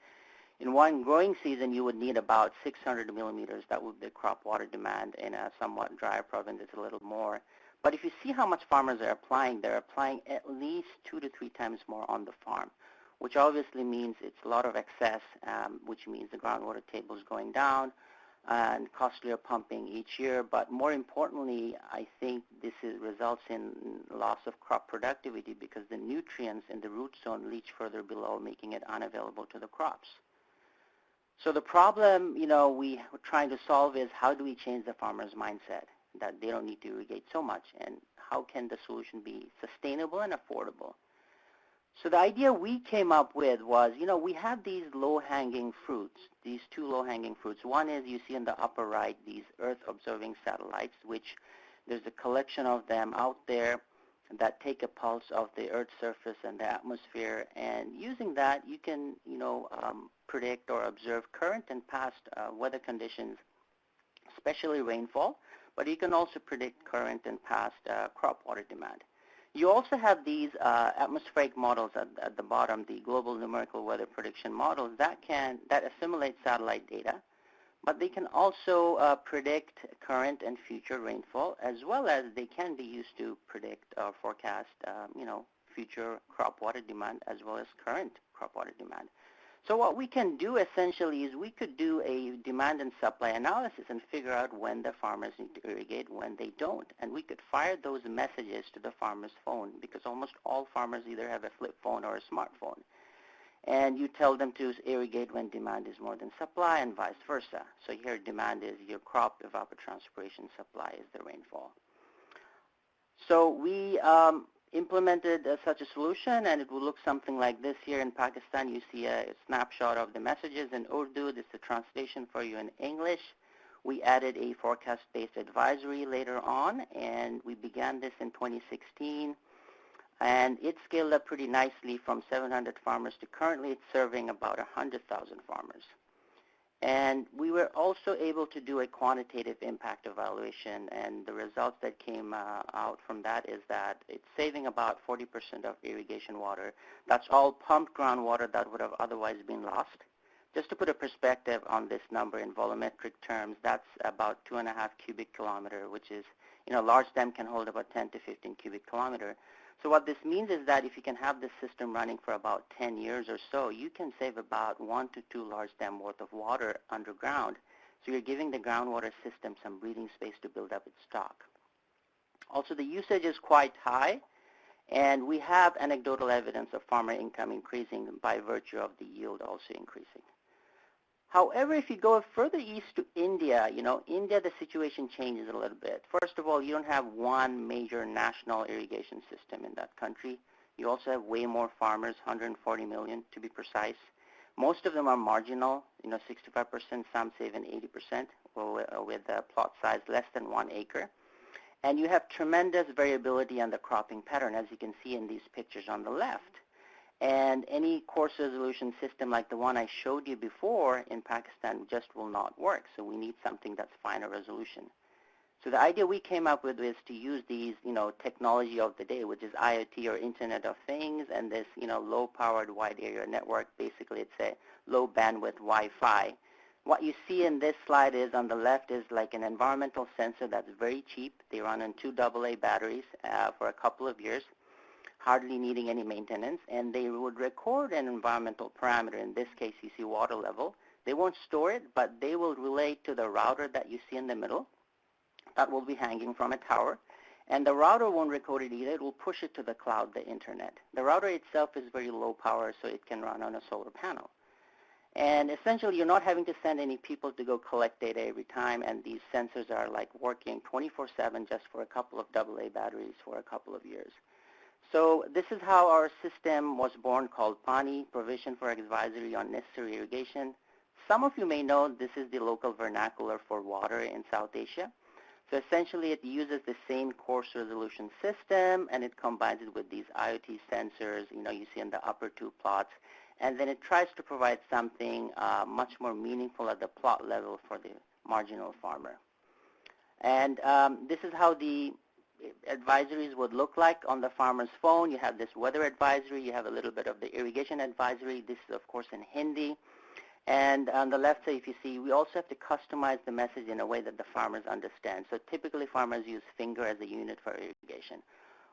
in one growing season, you would need about 600 millimeters. That would be the crop water demand. In a somewhat drier province, it's a little more. But if you see how much farmers are applying, they're applying at least two to three times more on the farm, which obviously means it's a lot of excess, um, which means the groundwater table is going down and costlier pumping each year. But more importantly, I think this is, results in loss of crop productivity because the nutrients in the root zone leach further below, making it unavailable to the crops. So the problem, you know, we are trying to solve is how do we change the farmer's mindset? that they don't need to irrigate so much and how can the solution be sustainable and affordable. So the idea we came up with was, you know, we have these low-hanging fruits, these two low-hanging fruits. One is you see in the upper right these Earth-observing satellites, which there's a collection of them out there that take a pulse of the Earth's surface and the atmosphere. And using that, you can, you know, um, predict or observe current and past uh, weather conditions, especially rainfall but you can also predict current and past uh, crop water demand. You also have these uh, atmospheric models at, at, the bottom, the global numerical weather prediction models that can that assimilate satellite data, but they can also uh, predict current and future rainfall, as well as they can be used to predict or forecast, um, you know, future crop water demand as well as current crop water demand. So what we can do essentially is we could do a demand and supply analysis and figure out when the farmers need to irrigate, when they don't. And we could fire those messages to the farmer's phone because almost all farmers either have a flip phone or a smartphone. And you tell them to irrigate when demand is more than supply and vice versa. So here demand is your crop evapotranspiration, supply is the rainfall. So we um, implemented uh, such a solution and it will look something like this here in Pakistan. You see a, snapshot of the messages in Urdu. This is the translation for you in English. We added a forecast-based advisory later on and we began this in 2016 and it scaled up pretty nicely from 700 farmers to currently it's serving about 100,000 farmers. And we were also able to do a quantitative impact evaluation, and the results that came uh, out from that is that it's saving about 40% of irrigation water. That's all pumped groundwater that would have otherwise been lost. Just to put a perspective on this number in volumetric terms, that's about two and a half cubic kilometer, which is, you know, a large dam can hold about 10 to 15 cubic kilometer. So what this means is that if you can have this system running for about 10 years or so, you can save about one to two large dam worth of water underground. So you're giving the groundwater system some breathing space to build up its stock. Also, the usage is quite high, and we have anecdotal evidence of farmer income increasing by virtue of the yield also increasing. However, if you go further east to India, you know, India, the situation changes a little bit. First of all, you don't have one major national irrigation system in that country. You also have way more farmers, 140 million to be precise. Most of them are marginal, you know, 65%, some say even 80% uh, with a plot size less than one acre. And you have tremendous variability on the cropping pattern, as you can see in these pictures on the left. And any coarse resolution system like the one I showed you before in Pakistan just will not work. So we need something that's finer resolution. So the idea we came up with is to use these, you know, technology of the day, which is IoT or Internet of Things, and this, you know, low-powered wide area network. Basically, it's a low bandwidth Wi-Fi. What you see in this slide is on the left is like an environmental sensor that's very cheap. They run on two AA batteries uh, for a couple of years hardly needing any maintenance, and they would record an environmental parameter. In this case, you see water level. They won't store it, but they will relate to the router that you see in the middle. That will be hanging from a tower. And the router won't record it either. It will push it to the cloud, the internet. The router itself is very low power, so it can run on a solar panel. And essentially, you're not having to send any people to go collect data every time, and these sensors are like working 24-7 just for a couple of AA batteries for a couple of years. So this is how our system was born called PANI, Provision for Advisory on Necessary Irrigation. Some of you may know this is the local vernacular for water in South Asia. So essentially it uses the same coarse resolution system and it combines it with these IoT sensors, you know, you see in the upper two plots. And then it tries to provide something uh, much more meaningful at the plot level for the marginal farmer. And um, this is how the advisories would look like on the farmer's phone. You have this weather advisory. You have a little bit of the irrigation advisory. This is, of course, in Hindi. And on the left side, if you see, we also have to customize the message in a way that the farmers understand. So typically, farmers use finger as a unit for irrigation.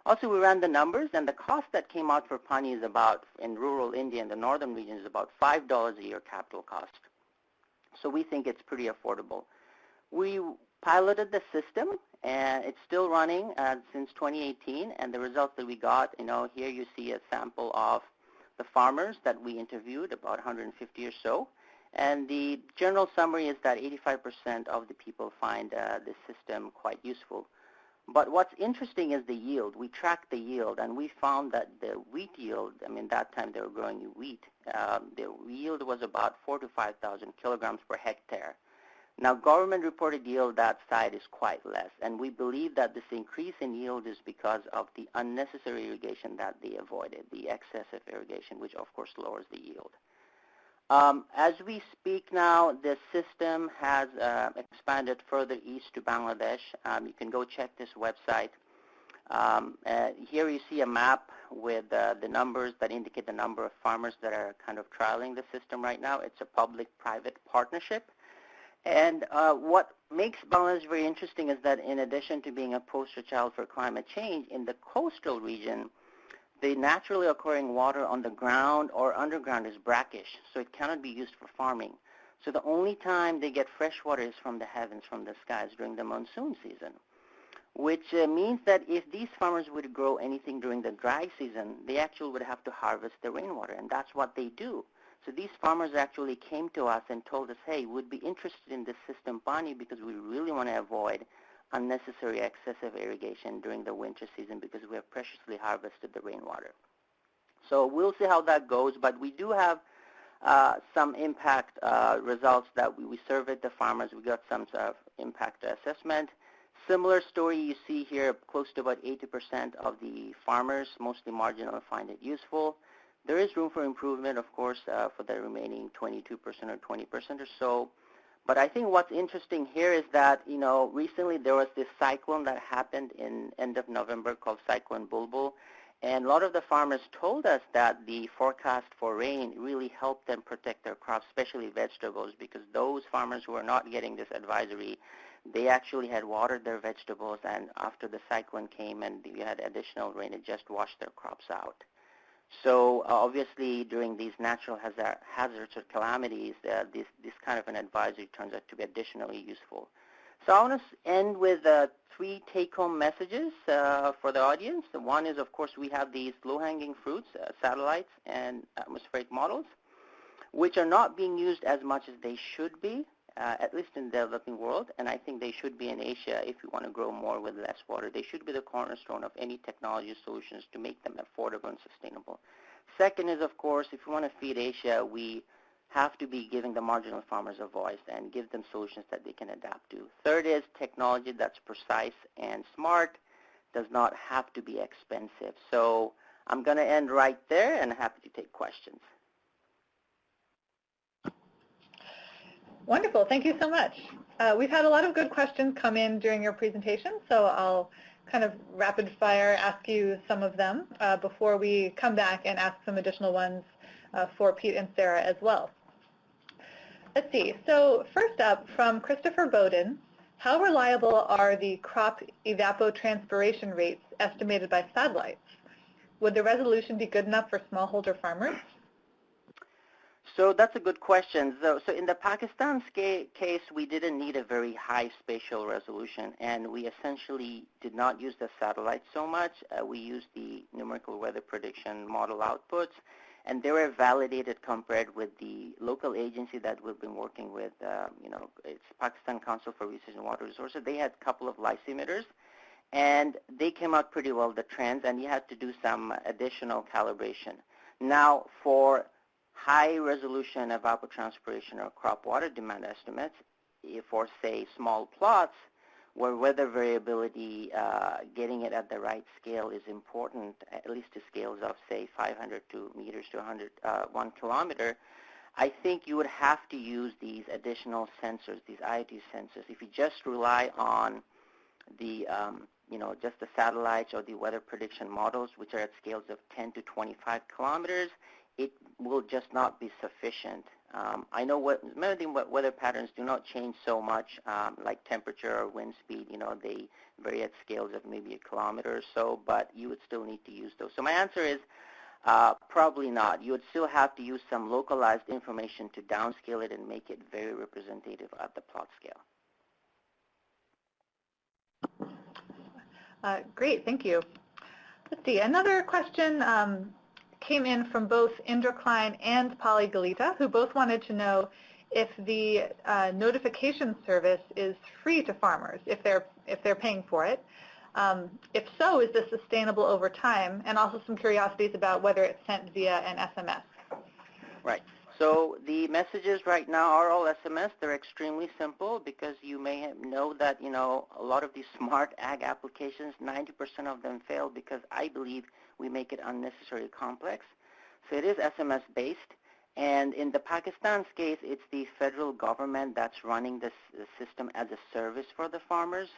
Also, we ran the numbers, and the cost that came out for Pani is about, in rural India, in the northern region, is about $5 a year capital cost. So we think it's pretty affordable. We piloted the system and it's still running uh, since 2018 and the results that we got you know here you see a sample of the farmers that we interviewed about 150 or so and the general summary is that 85% of the people find uh, this system quite useful but what's interesting is the yield. We tracked the yield, and we found that the wheat yield, I mean, that time they were growing wheat, um, the yield was about 4 to 5,000 kilograms per hectare. Now, government reported yield that side is quite less, and we believe that this increase in yield is because of the unnecessary irrigation that they avoided, the excessive irrigation, which of course lowers the yield. Um, as we speak now, the system has uh, expanded further east to Bangladesh. Um, you can go check this website. Um, uh, here you see a map with uh, the numbers that indicate the number of farmers that are kind of trialing the system right now. It's a public-private partnership. And uh, what makes Bangladesh very interesting is that in addition to being a poster child for climate change, in the coastal region, the naturally occurring water on the ground or underground is brackish, so it cannot be used for farming. So the only time they get fresh water is from the heavens, from the skies during the monsoon season, which uh, means that if these farmers would grow anything during the dry season, they actually would have to harvest the rainwater, and that's what they do. So these farmers actually came to us and told us, hey, we'd be interested in this system Pani because we really want to avoid unnecessary excessive irrigation during the winter season because we have preciously harvested the rainwater. So we'll see how that goes, but we do have uh, some impact uh, results that we, we, surveyed the farmers. We got some sort of impact assessment. Similar story you see here, close to about 80% of the farmers, mostly marginal, find it useful. There is room for improvement, of course, uh, for the remaining 22% or 20% or so. But I think what's interesting here is that, you know, recently there was this cyclone that happened in end of November called Cyclone Bulbul. And a lot of the farmers told us that the forecast for rain really helped them protect their crops, especially vegetables, because those farmers who are not getting this advisory, they actually had watered their vegetables, and after the cyclone came and we had additional rain, it just washed their crops out. So uh, obviously during these natural hazard, hazards or calamities, uh, this, this kind of an advisory turns out to be additionally useful. So I want to end with uh, three take-home messages uh, for the audience. One is, of course, we have these low-hanging fruits, uh, satellites and atmospheric models. which are not being used as much as they should be, uh, at least in the developing world, and I think they should be in Asia if you want to grow more with less water. They should be the cornerstone of any technology solutions to make them affordable and sustainable. Second is, of course, if you want to feed Asia, we have to be giving the marginal farmers a voice and give them solutions that they can adapt to. Third is technology that's precise and smart does not have to be expensive. So I'm going to end right there and happy to take questions. Wonderful. Thank you so much. Uh, we've had a lot of good questions come in during your presentation, so I'll kind of rapid fire ask you some of them uh, before we come back and ask some additional ones uh, for Pete and Sara as well. Let's see. So first up, from Christopher Bowden, how reliable are the crop evapotranspiration rates estimated by satellites? Would the resolution be good enough for smallholder farmers? So that's a good question. So, so in the Pakistan case, we didn't need a very high spatial resolution, and we essentially did not use the satellite so much. Uh, we used the numerical weather prediction model outputs, and they were validated compared with the local agency that we've been working with. Um, you know, it's Pakistan Council for Research and Water Resources. They had a couple of lysimeters, and they came out pretty well, the trends, and you had to do some additional calibration. Now, for high resolution of evapotranspiration or crop water demand estimates, for say small plots, where weather variability, uh, getting it at the right scale is important, at least to scales of, say, 500 to meters to 100, uh, 1 kilometer, I think you would have to use these additional sensors, these IoT sensors. If you just rely on the, um, you know, just the satellites or the weather prediction models, which are at scales of 10 to 25 kilometers, it will just not be sufficient um, I know what many weather patterns do not change so much, um, like temperature or wind speed. You know, they vary at scales of maybe a kilometer or so, but you would still need to use those. So my answer is uh, probably not. You would still have to use some localized information to downscale it and make it very representative at the plot scale. Uh, great, thank you. Let's see, another question um, came in from both Indra Klein and Polly Galita, who both wanted to know if the uh, notification service is free to farmers, if they're, if they're paying for it. Um, if so, is this sustainable over time? And also some curiosities about whether it's sent via an SMS. Right. So the messages right now are all SMS. They're extremely simple because you may know that, you know, a lot of these smart ag applications, 90% of them fail because I believe we make it unnecessarily complex. So it is SMS based. And in the Pakistan's case, it's the federal government that's running this, this system as a service for the farmers.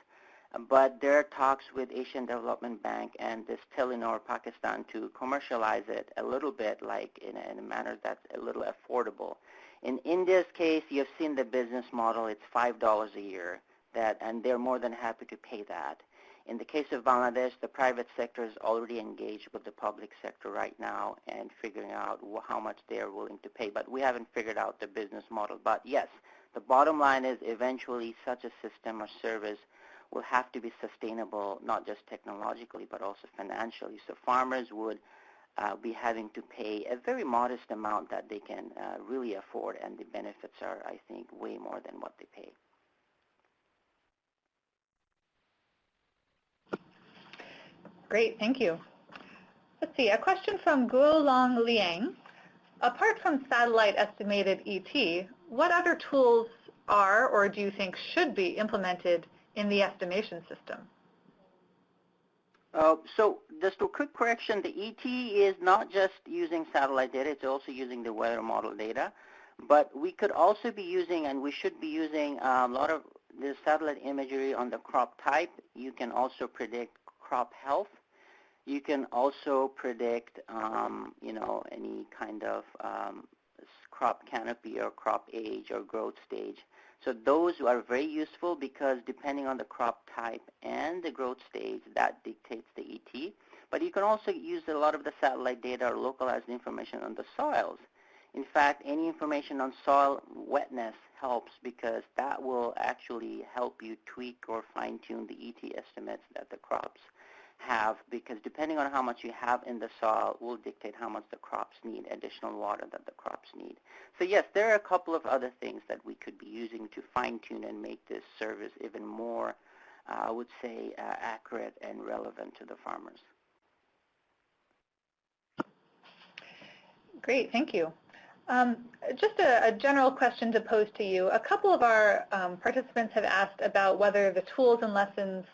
But there are talks with Asian Development Bank and this Telenor Pakistan to commercialize it a little bit like in a, in a manner that's a little affordable. In India's case, you've seen the business model. It's $5 a year, that, and they're more than happy to pay that. In the case of Bangladesh, the private sector is already engaged with the public sector right now and figuring out how much they are willing to pay. But we haven't figured out the business model. But yes, the bottom line is eventually such a system or service will have to be sustainable, not just technologically, but also financially. So farmers would uh, be having to pay a very modest amount that they can uh, really afford, and the benefits are, I think, way more than what they pay. Great, thank you. Let's see, a question from Guolong Liang. Apart from satellite estimated ET, what other tools are or do you think should be implemented in the estimation system? Uh, so just a quick correction, the ET is not just using satellite data, it's also using the weather model data. But we could also be using, and we should be using um, a lot of the satellite imagery on the crop type. You can also predict crop health. You can also predict, um, you know, any kind of um, crop canopy or crop age or growth stage. So those are very useful because depending on the crop type and the growth stage, that dictates the ET. But you can also use a lot of the satellite data or localized information on the soils. In fact, any information on soil wetness helps because that will actually help you tweak or fine-tune the ET estimates that the crops have because depending on how much you have in the soil will dictate how much the crops need, additional water that the crops need. So yes, there are a couple of other things that we could be using to fine-tune and make this service even more, uh, I would say, uh, accurate and relevant to the farmers. Great, thank you. Um, just a, a, general question to pose to you. A couple of our um, participants have asked about whether the tools and lessons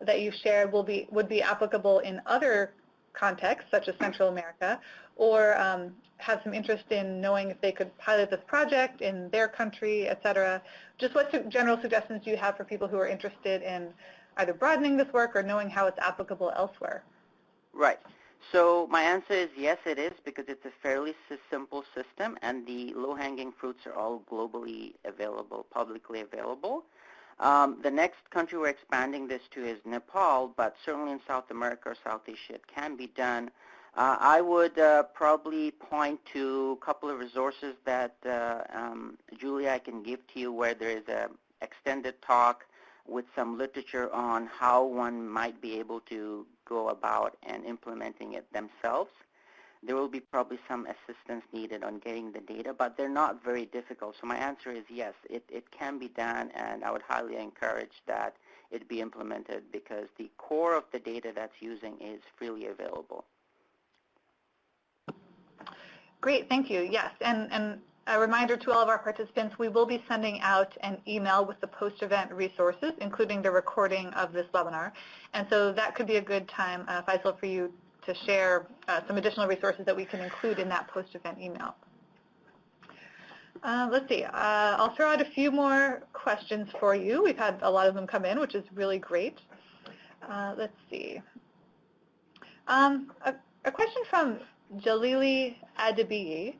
that you've shared will be would be applicable in other contexts, such as Central America, or um, have some interest in knowing if they could pilot this project in their country, et cetera. Just what su general suggestions do you have for people who are interested in either broadening this work or knowing how it's applicable elsewhere? Right. So my answer is yes, it is, because it's a fairly simple system, and the low-hanging fruits are all globally available, publicly available. Um, the next country we're expanding this to is Nepal, but certainly in South America or South Asia it can be done. Uh, I would uh, probably point to a couple of resources that uh, um, Julia I can give to you where there is an extended talk with some literature on how one might be able to go about and implementing it themselves. There will be probably some assistance needed on getting the data, but they're not very difficult. So my answer is yes, it, it can be done, and I would highly encourage that it be implemented because the core of the data that's using is freely available. Great, thank you. Yes, and, and a reminder to all of our participants, we will be sending out an email with the post-event resources, including the recording of this webinar. And so that could be a good time, uh, Faisal, for you to share uh, some additional resources that we can include in that post-event email. Uh, let's see. Uh, I'll throw out a few more questions for you. We've had a lot of them come in, which is really great. Uh, let's see. Um, a, a, question from Jalili Adibiyi.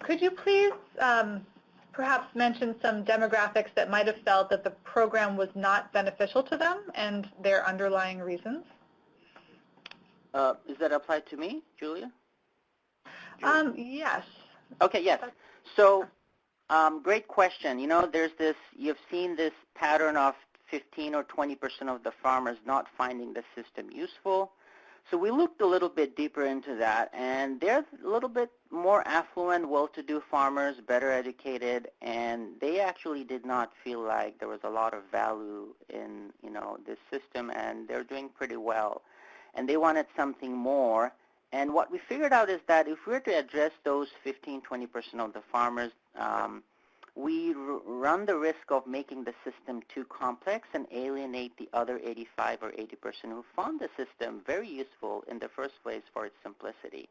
Could you please um, perhaps mention some demographics that might have felt that the program was not beneficial to them and their underlying reasons? Uh, is that applied to me, Julia? Julia? Um, yes. Okay, yes. So, um, great question. You know, there's this, you've seen this pattern of 15 or 20% of the farmers not finding the system useful. So we looked a little bit deeper into that, and they're a little bit more affluent, well-to-do farmers, better educated, and they actually did not feel like there was a lot of value in, you know, this system, and they're doing pretty well and they wanted something more. And what we figured out is that if we were to address those 15, 20% of the farmers, um, we run the risk of making the system too complex and alienate the other 85 or 80% who found the system very useful in the first place for its simplicity.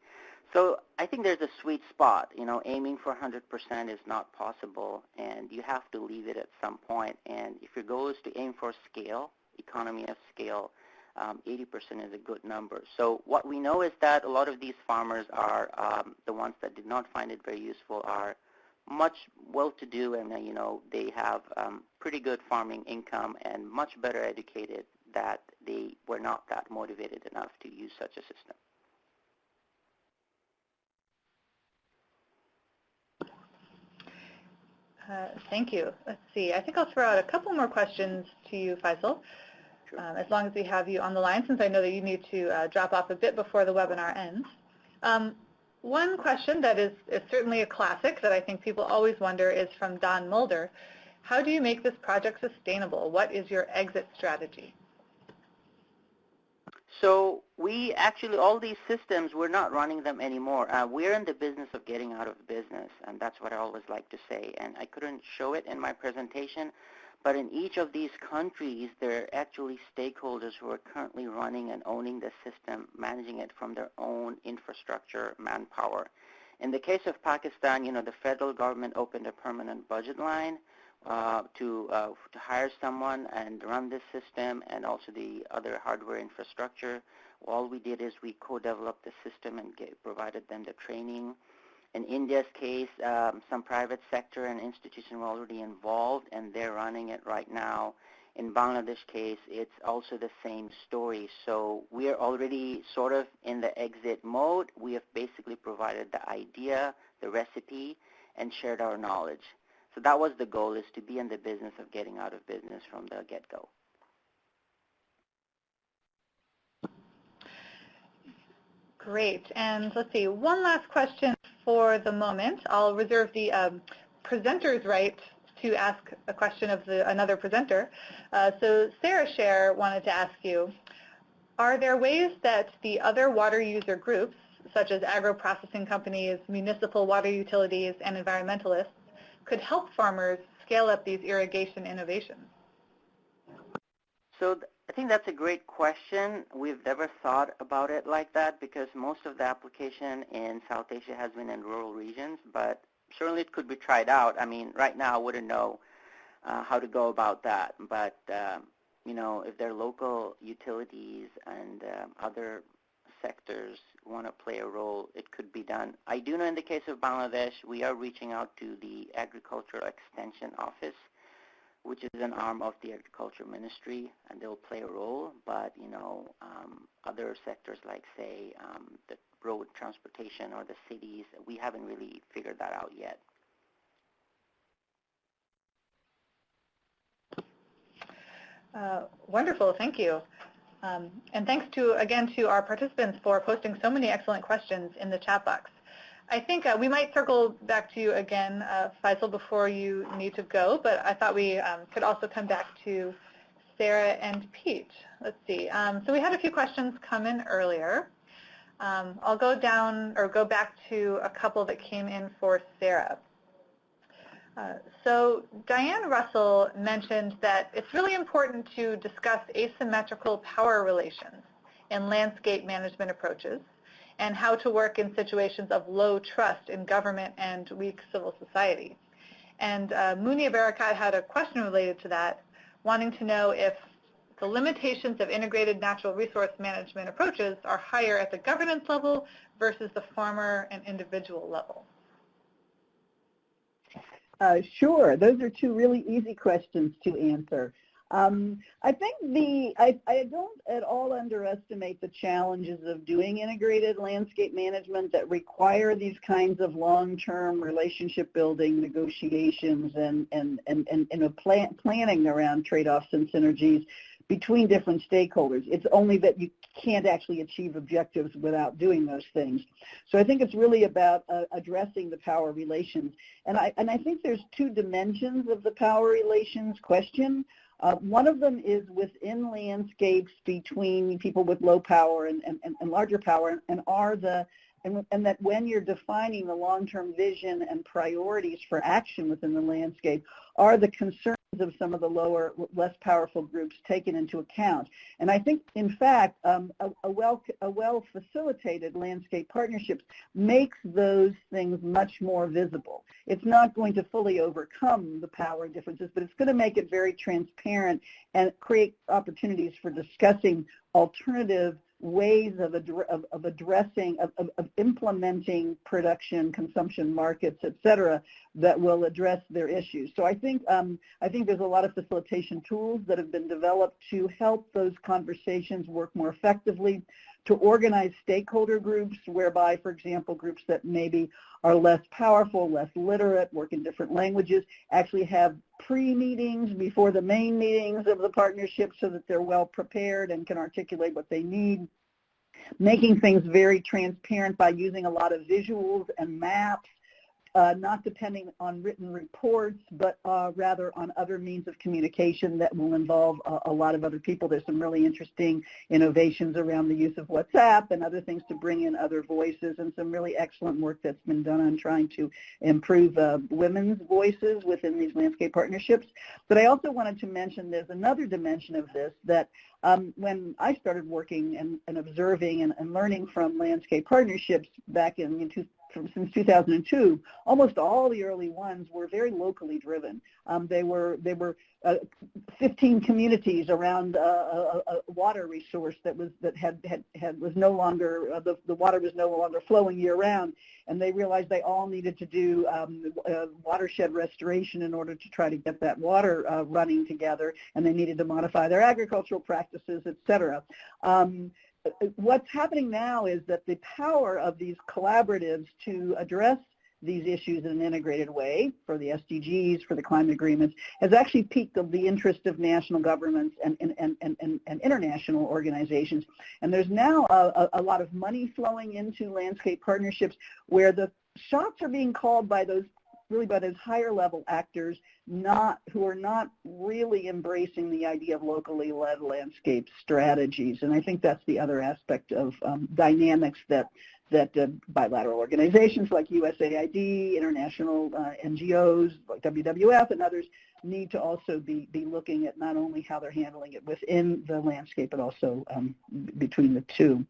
So I think there's a sweet spot. You know, aiming for 100% is not possible, and you have to leave it at some point. And if your goal is to aim for scale, economy of scale, um, 80% is a good number. So what we know is that a lot of these farmers are um, the ones that did not find it very useful are much well-to-do and uh, you know they have um, pretty good farming income and much better educated that they were not that motivated enough to use such a system. Uh, thank you. Let's see. I think I'll throw out a couple more questions to you, Faisal um, as long as we have you on the line, since I know that you need to uh, drop off a bit before the webinar ends. Um, one question that is, is, certainly a classic that I think people always wonder is from Don Mulder. How do you make this project sustainable? What is your exit strategy? So we actually, all these systems, we're not running them anymore. Uh, we're in the business of getting out of business, and that's what I always like to say. And I couldn't show it in my presentation, but in each of these countries, there are actually stakeholders who are currently running and owning the system, managing it from their own infrastructure, manpower. In the case of Pakistan, you know, the federal government opened a permanent budget line uh, to, uh, to hire someone and run this system and also the other hardware infrastructure. All we did is we co-developed the system and get, provided them the training. In India's case, um, some private sector and institutions were already involved, and they're running it right now. In Bangladesh case, it's also the same story. So we're already sort of in the exit mode. We have basically provided the idea, the recipe, and shared our knowledge. So that was the goal, is to be in the business of getting out of business from the get-go. Great. And let's see, one last question for the moment. I'll reserve the um, presenter's right to ask a question of the, another presenter. Uh, so Sara Scherr wanted to ask you, are there ways that the other water user groups, such as agro-processing companies, municipal water utilities, and environmentalists, could help farmers scale up these irrigation innovations? So think that's a great question. We've never thought about it like that because most of the application in South Asia has been in rural regions, but certainly it could be tried out. I mean, right now I wouldn't know uh, how to go about that, but uh, you know, if there are local utilities and uh, other sectors want to play a role, it could be done. I do know in the case of Bangladesh, we are reaching out to the Agricultural Extension Office which is an arm of the agriculture ministry, and they'll play a role. But you know, um, other sectors like say um, the road transportation or the cities, we haven't really figured that out yet. Uh, wonderful, thank you. Um, and thanks to, again, to our participants for posting so many excellent questions in the chat box. I think uh, we might circle back to you again, uh, Faisal, before you need to go, but I thought we um, could also come back to Sara and Pete. Let's see. Um, so we had a few questions come in earlier. Um, I'll go down or go back to a couple that came in for Sara. Uh, so Diane Russell mentioned that it's really important to discuss asymmetrical power relations in landscape management approaches and how to work in situations of low trust in government and weak civil society. And uh, Munia Barakat had a question related to that, wanting to know if the limitations of integrated natural resource management approaches are higher at the governance level versus the farmer and individual level. Uh, sure. Those are two really easy questions to answer. Um, I think the I, I don't at all underestimate the challenges of doing integrated landscape management that require these kinds of long-term relationship building negotiations and and and and, and a plan, planning around trade-offs and synergies between different stakeholders. It's only that you can't actually achieve objectives without doing those things. So I think it's really about uh, addressing the power relations. And I, and I think there's two dimensions of the power relations question. Uh, one of them is within landscapes between people with low power and, and, and larger power and are the and, and that when you're defining the long-term vision and priorities for action within the landscape are the concerns of some of the lower, less powerful groups taken into account. And I think, in fact, um, a, a, well, a well-facilitated landscape partnerships makes those things much more visible. It's not going to fully overcome the power differences, but it's going to make it very transparent and create opportunities for discussing alternative ways of, of, of addressing, of, of, of, implementing production, consumption markets, et cetera, that will address their issues. So I think, um, I think there's a lot of facilitation tools that have been developed to help those conversations work more effectively, to organize stakeholder groups whereby, for example, groups that maybe are less powerful, less literate, work in different languages, actually have pre-meetings before the main meetings of the partnership so that they're well prepared and can articulate what they need. Making things very transparent by using a lot of visuals and maps not depending on written reports, but uh, rather on other means of communication that will involve a, a, lot of other people. There's some really interesting innovations around the use of WhatsApp and other things to bring in other voices and some really excellent work that's been done on trying to improve uh, women's voices within these landscape partnerships. But I also wanted to mention there's another dimension of this that um, when I started working and, and observing and, and, learning from landscape partnerships back in, in from, since 2002, almost all the early ones were very locally driven. Um, they were they were uh, 15 communities around uh, a, a, water resource that was that had had, had was no longer uh, the the water was no longer flowing year round, and they realized they all needed to do um, uh, watershed restoration in order to try to get that water uh, running together, and they needed to modify their agricultural practices, et cetera. Um, what's happening now is that the power of these collaboratives to address these issues in an integrated way for the SDGs, for the climate agreements, has actually piqued the interest of national governments and, and, and, and, and international organizations. And there's now a, a lot of money flowing into landscape partnerships where the shots are being called by those really by those higher level actors not who are not really embracing the idea of locally led landscape strategies. And I think that's the other aspect of um, dynamics that that uh, bilateral organizations like USAID, international uh, NGOs like WWF and others need to also be, be looking at not only how they're handling it within the landscape, but also um, between the two.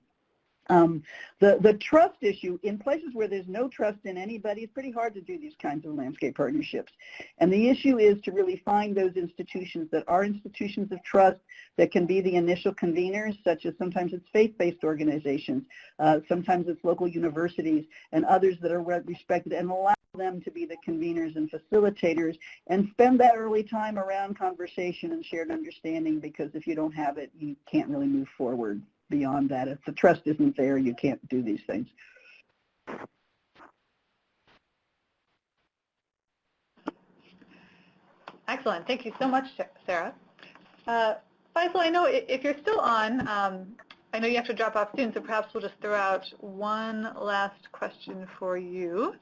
Um, the, the trust issue, in places where there's no trust in anybody, it's pretty hard to do these kinds of landscape partnerships. And the issue is to really find those institutions that are institutions of trust that can be the initial conveners, such as sometimes it's faith-based organizations, uh, sometimes it's local universities, and others that are respected, and allow them to be the conveners and facilitators, and spend that early time around conversation and shared understanding, because if you don't have it, you can't really move forward beyond that. If the trust isn't there, you can't do these things. Excellent. Thank you so much, Sara. Uh, Faisal, I know if you're still on, um, I know you have to drop off soon, so perhaps we'll just throw out one last question for you.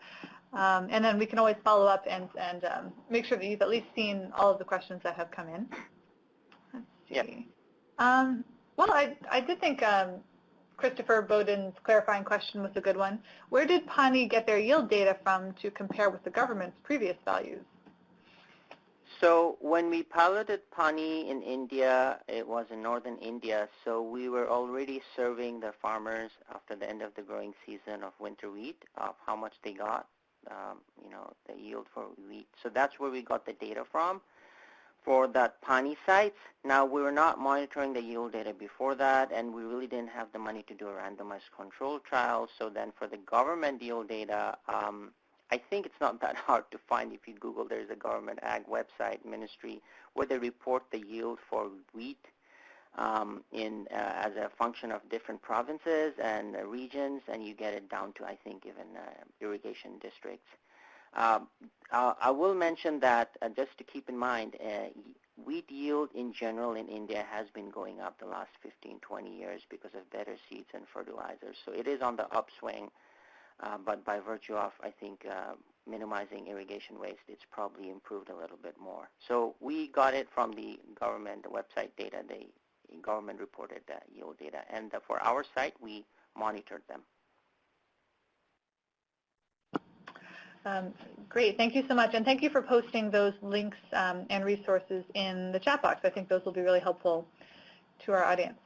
Um, and then we can always follow up and, and um, make sure that you've at least seen all of the questions that have come in. Let's see. Yep. Um, well, I, I did think um, Christopher Bowden's clarifying question was a good one. Where did Pani get their yield data from to compare with the government's previous values? So when we piloted Pani in India, it was in northern India, so we were already serving the farmers after the end of the growing season of winter wheat of how much they got, um, you know, the yield for wheat. So that's where we got the data from for that Pani sites. Now, we were not monitoring the yield data before that, and we really didn't have the money to do a randomized control trial. So then for the government yield data, um, I think it's not that hard to find. If you Google, there's a government ag website, ministry, where they report the yield for wheat um, in uh, as a function of different provinces and uh, regions, and you get it down to, I think, even uh, irrigation districts. Um, I will mention that uh, just to keep in mind, uh, wheat yield in general in India has been going up the last 15, 20 years because of better seeds and fertilizers. So it is on the upswing, uh, but by virtue of, I think, uh, minimizing irrigation waste, it's probably improved a little bit more. So we got it from the government the website data, the government reported yield data. And for our site, we monitored them. Um, great, thank you so much. And thank you for posting those links um, and resources in the chat box. I think those will be really helpful to our audience.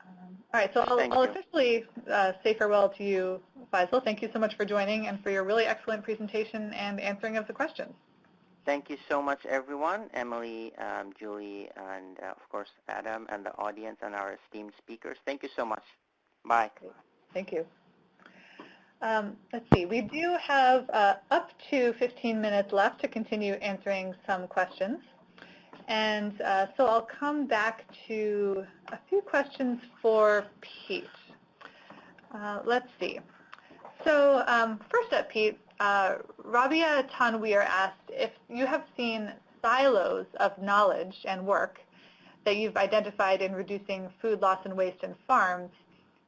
Um, all right, so I'll, I'll officially uh, say farewell to you, Faisal. Thank you so much for joining and for your really excellent presentation and answering of the questions. Thank you so much, everyone, Emily, um, Julie, and uh, of course, Adam, and the audience and our esteemed speakers. Thank you so much. Bye. Thank you. Um, let's see, we do have uh, up to 15 minutes left to continue answering some questions. And uh, so I'll come back to a few questions for Pete. Uh, let's see. So um, first up, Pete, uh, Rabia Tanweer asked if you have seen silos of knowledge and work that you've identified in reducing food loss and waste in farms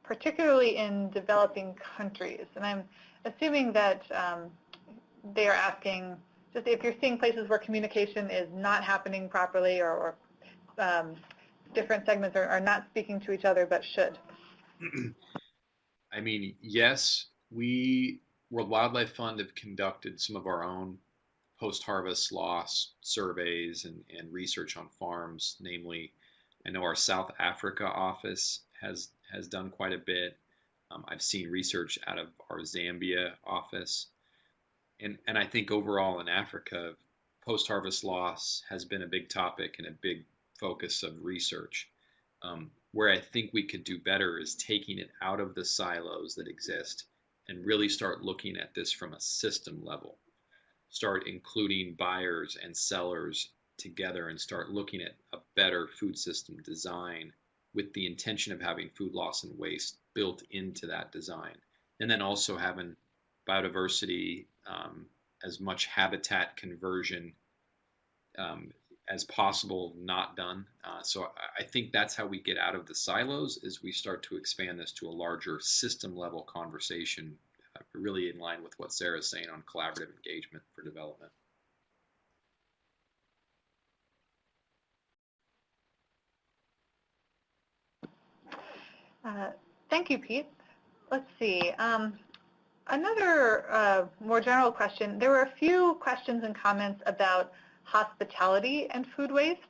particularly in developing countries. And I'm assuming that um, they are asking just if you're seeing places where communication is not happening properly or, or um, different segments are, are, not speaking to each other but should. I mean, yes, we, World Wildlife Fund, have conducted some of our own post-harvest loss surveys and, and research on farms, namely, I know our South Africa office has has done quite a bit. Um, I've seen research out of our Zambia office. And, and I think overall in Africa, post-harvest loss has been a big topic and a big focus of research. Um, where I think we could do better is taking it out of the silos that exist and really start looking at this from a system level. Start including buyers and sellers together and start looking at a better food system design with the intention of having food loss and waste built into that design. And then also having biodiversity, um, as much habitat conversion um, as possible not done. Uh, so I think that's how we get out of the silos is we start to expand this to a larger system level conversation, uh, really in line with what Sara's saying on collaborative engagement for development. Uh, thank you, Pete. Let's see. Um, another uh, more general question. There were a few questions and comments about hospitality and food waste.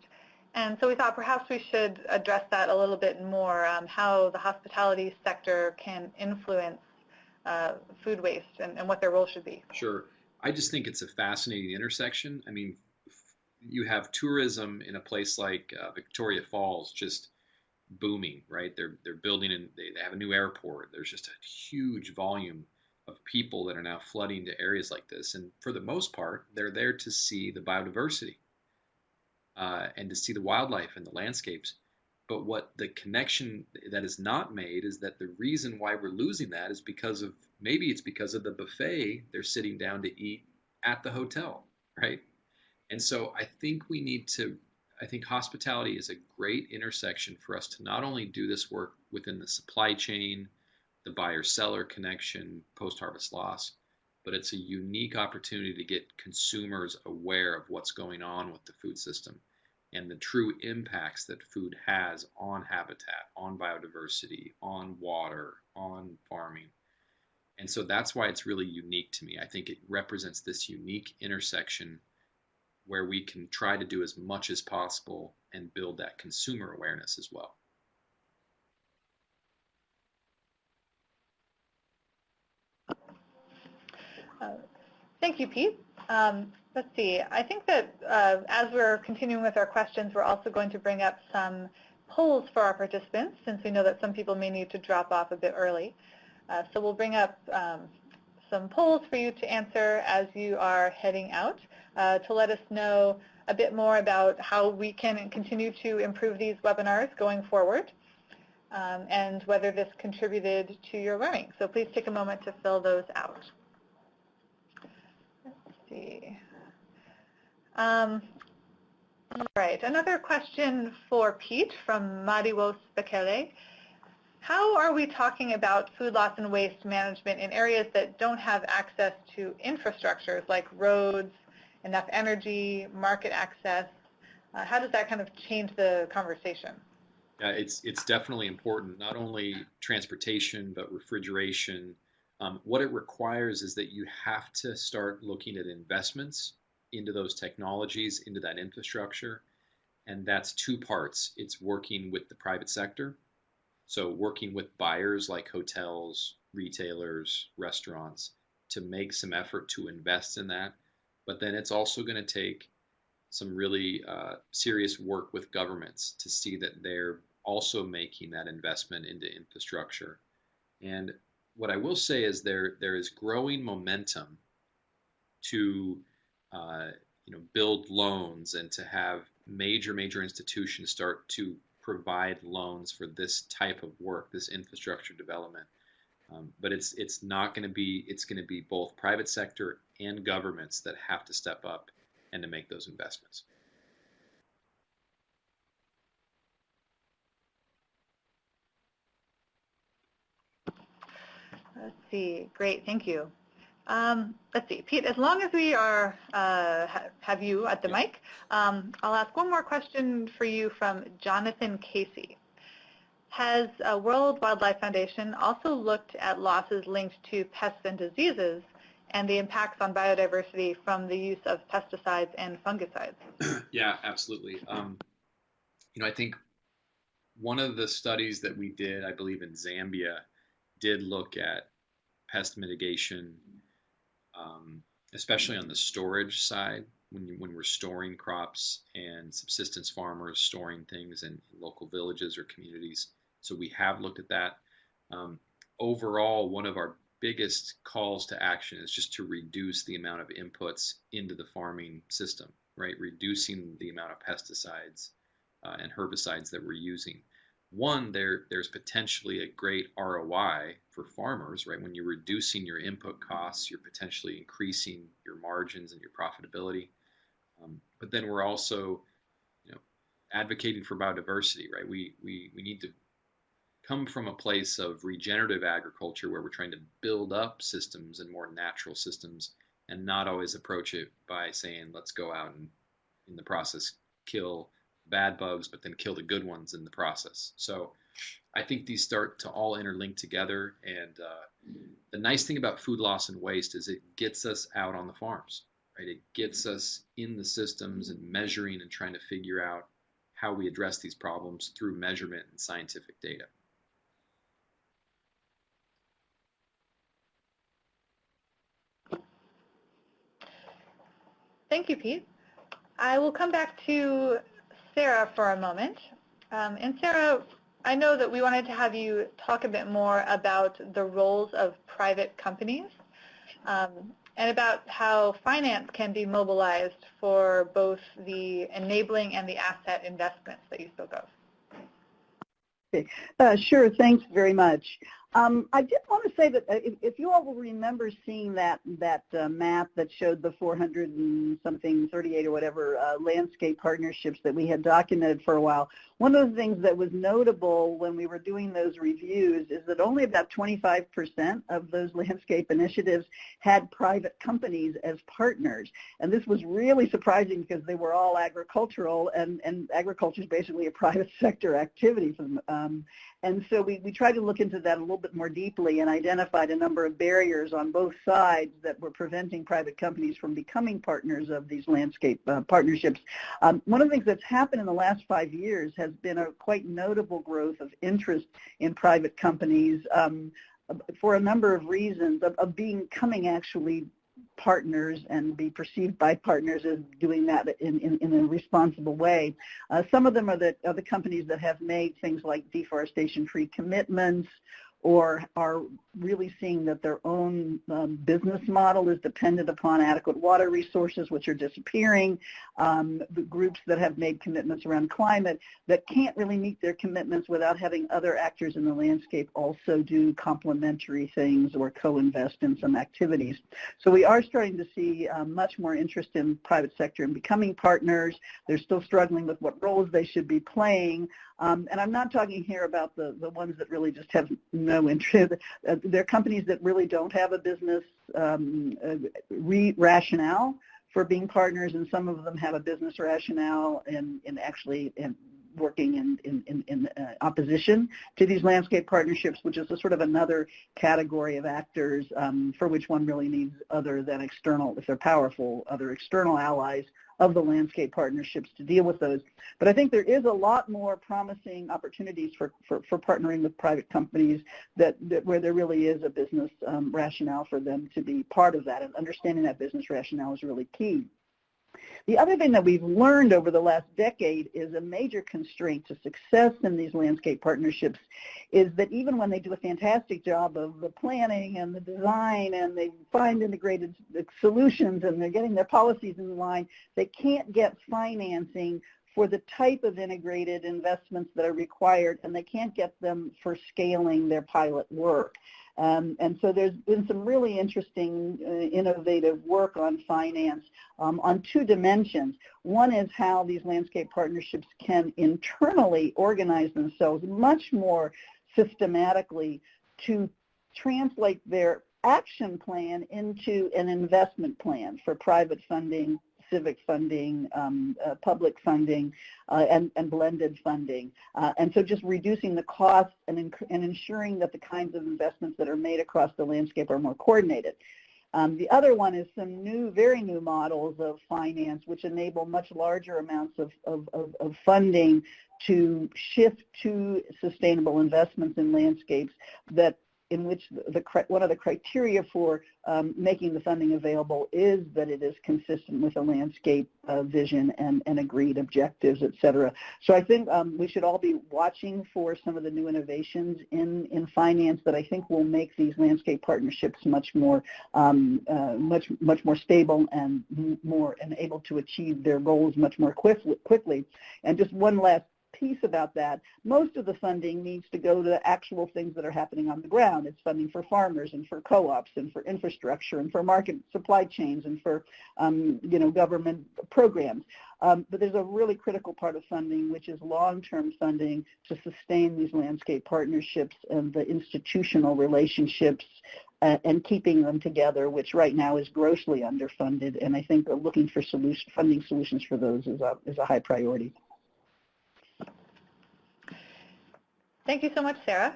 And so we thought perhaps we should address that a little bit more, um, how the hospitality sector can influence uh, food waste and, and what their role should be. Sure. I just think it's a fascinating intersection. I mean, you have tourism in a place like uh, Victoria Falls just booming, right? They're they're building and they, they have a new airport. There's just a huge volume of people that are now flooding to areas like this. And for the most part, they're there to see the biodiversity uh, and to see the wildlife and the landscapes. But what the connection that is not made is that the reason why we're losing that is because of maybe it's because of the buffet they're sitting down to eat at the hotel, right? And so I think we need to, I think hospitality is a great intersection for us to not only do this work within the supply chain, the buyer-seller connection, post-harvest loss, but it's a unique opportunity to get consumers aware of what's going on with the food system and the true impacts that food has on habitat, on biodiversity, on water, on farming. And so that's why it's really unique to me. I think it represents this unique intersection where we can try to do as much as possible and build that consumer awareness as well. Uh, thank you, Pete. Um, let's see. I think that uh, as we're continuing with our questions, we're also going to bring up some polls for our participants, since we know that some people may need to drop off a bit early. Uh, so we'll bring up um, some polls for you to answer as you are heading out to let us know a bit more about how we can continue to improve these webinars going forward um, and whether this contributed to your learning. So please take a moment to fill those out Let's see. Um, all right, another question for Pete from Mariwo Bekele. How are we talking about food loss and waste management in areas that don't have access to infrastructures like roads, enough energy, market access? Uh, how does that kind of change the conversation? Yeah, it's it's definitely important. Not only transportation, but refrigeration, um, what it requires is that you have to start looking at investments into those technologies, into that infrastructure. And that's two parts. It's working with the private sector. So working with buyers like hotels, retailers, restaurants to make some effort to invest in that. But then it's also going to take some really uh, serious work with governments to see that they're also making that investment into infrastructure. And what I will say is there there is growing momentum to uh, you know build loans and to have major major institutions start to provide loans for this type of work, this infrastructure development. Um, but it's it's not going to be it's going to be both private sector and governments that have to step up and to make those investments. Let's see. Great. Thank you. Um, let's see. Pete, as long as we are uh, ha have you at the yeah. mic, um, I'll ask one more question for you from Jonathan Casey. Has uh, World Wildlife Foundation also looked at losses linked to pests and diseases and the impacts on biodiversity from the use of pesticides and fungicides? yeah, absolutely. Um, you know, I think one of the studies that we did, I believe in Zambia, did look at pest mitigation, um, especially on the storage side when you, when we're storing crops and subsistence farmers storing things in, in local villages or communities. So we have looked at that. Um, overall, one of our biggest calls to action is just to reduce the amount of inputs into the farming system, right? Reducing the amount of pesticides uh, and herbicides that we're using. one, there there's potentially a great ROI for farmers, right? When you're reducing your input costs, you're potentially increasing your margins and your profitability. Um, but then we're also, you know, advocating for biodiversity, right? We we we need to come from a place of regenerative agriculture where we're trying to build up systems and more natural systems and not always approach it by saying let's go out and in the process kill bad bugs, but then kill the good ones in the process. So I think these start to all interlink together. And uh, the nice thing about food loss and waste is it gets us out on the farms, right? It gets us in the systems and measuring and trying to figure out how we address these problems through measurement and scientific data. Thank you, Pete. I will come back to Sara for a moment. Um, and Sara, I know that we wanted to have you talk a bit more about the roles of private companies um, and about how finance can be mobilized for both the enabling and the asset investments that you spoke of. Uh, sure, thanks very much. Um, I did want to say that uh, if, if, you all will remember seeing that that uh, map that showed the 400 and something, 38 or whatever uh, landscape partnerships that we had documented for a while, one of the things that was notable when we were doing those reviews is that only about 25% of those landscape initiatives had private companies as partners. And this was really surprising because they were all agricultural and, and agriculture is basically a private sector activity. Um, and so we, we tried to look into that a little bit more deeply and identified a number of barriers on both sides that were preventing private companies from becoming partners of these landscape uh, partnerships. Um, one of the things that's happened in the last five years has been a quite notable growth of interest in private companies um, for a number of reasons of, of coming actually partners and be perceived by partners as doing that in, in, in a responsible way. Uh, some of them are the, are the companies that have made things like deforestation-free commitments or are really seeing that their own um, business model is dependent upon adequate water resources, which are disappearing, um, the groups that have made commitments around climate that can't really meet their commitments without having other actors in the landscape also do complementary things or co-invest in some activities. So we are starting to see um, much more interest in private sector in becoming partners. They're still struggling with what roles they should be playing. Um, and I'm not talking here about the, the ones that really just have no interest. Uh, they're companies that really don't have a business um, uh, re rationale for being partners, and some of them have a business rationale and, and actually in working in, in, in, in uh, opposition to these landscape partnerships, which is a sort of another category of actors um, for which one really needs other than external, if they're powerful, other external allies of the landscape partnerships to deal with those. But I think there is a lot more promising opportunities for, for, for partnering with private companies that, that, where there really is a business um, rationale for them to be part of that and understanding that business rationale is really key. The other thing that we've learned over the last decade is a major constraint to success in these landscape partnerships is that even when they do a fantastic job of the planning and the design and they find integrated solutions and they're getting their policies in line, they can't get financing for the type of integrated investments that are required and they can't get them for scaling their pilot work. Um, and so there's been some really interesting, uh, innovative work on finance um, on two dimensions. One is how these landscape partnerships can internally organize themselves much more systematically to translate their action plan into an investment plan for private funding civic funding, um, uh, public funding, uh, and, and, blended funding. Uh, and so just reducing the costs and, and ensuring that the kinds of investments that are made across the landscape are more coordinated. Um, the other one is some new, very new models of finance which enable much larger amounts of, of, of, of funding to shift to sustainable investments in landscapes that in which the, one of the criteria for um, making the funding available is that it is consistent with a landscape uh, vision and, and, agreed objectives, et cetera. So I think um, we should all be watching for some of the new innovations in, in finance that I think will make these landscape partnerships much more um, uh, much much more stable and more and able to achieve their goals much more quickly. And just one last piece about that. Most of the funding needs to go to actual things that are happening on the ground. It's funding for farmers and for co-ops and for infrastructure and for market supply chains and for, um, you know, government programs. Um, but there's a really critical part of funding, which is long-term funding to sustain these landscape partnerships and the institutional relationships uh, and keeping them together, which right now is grossly underfunded. And I think looking for solution, funding solutions for those is a, is a high priority. Thank you so much, Sara.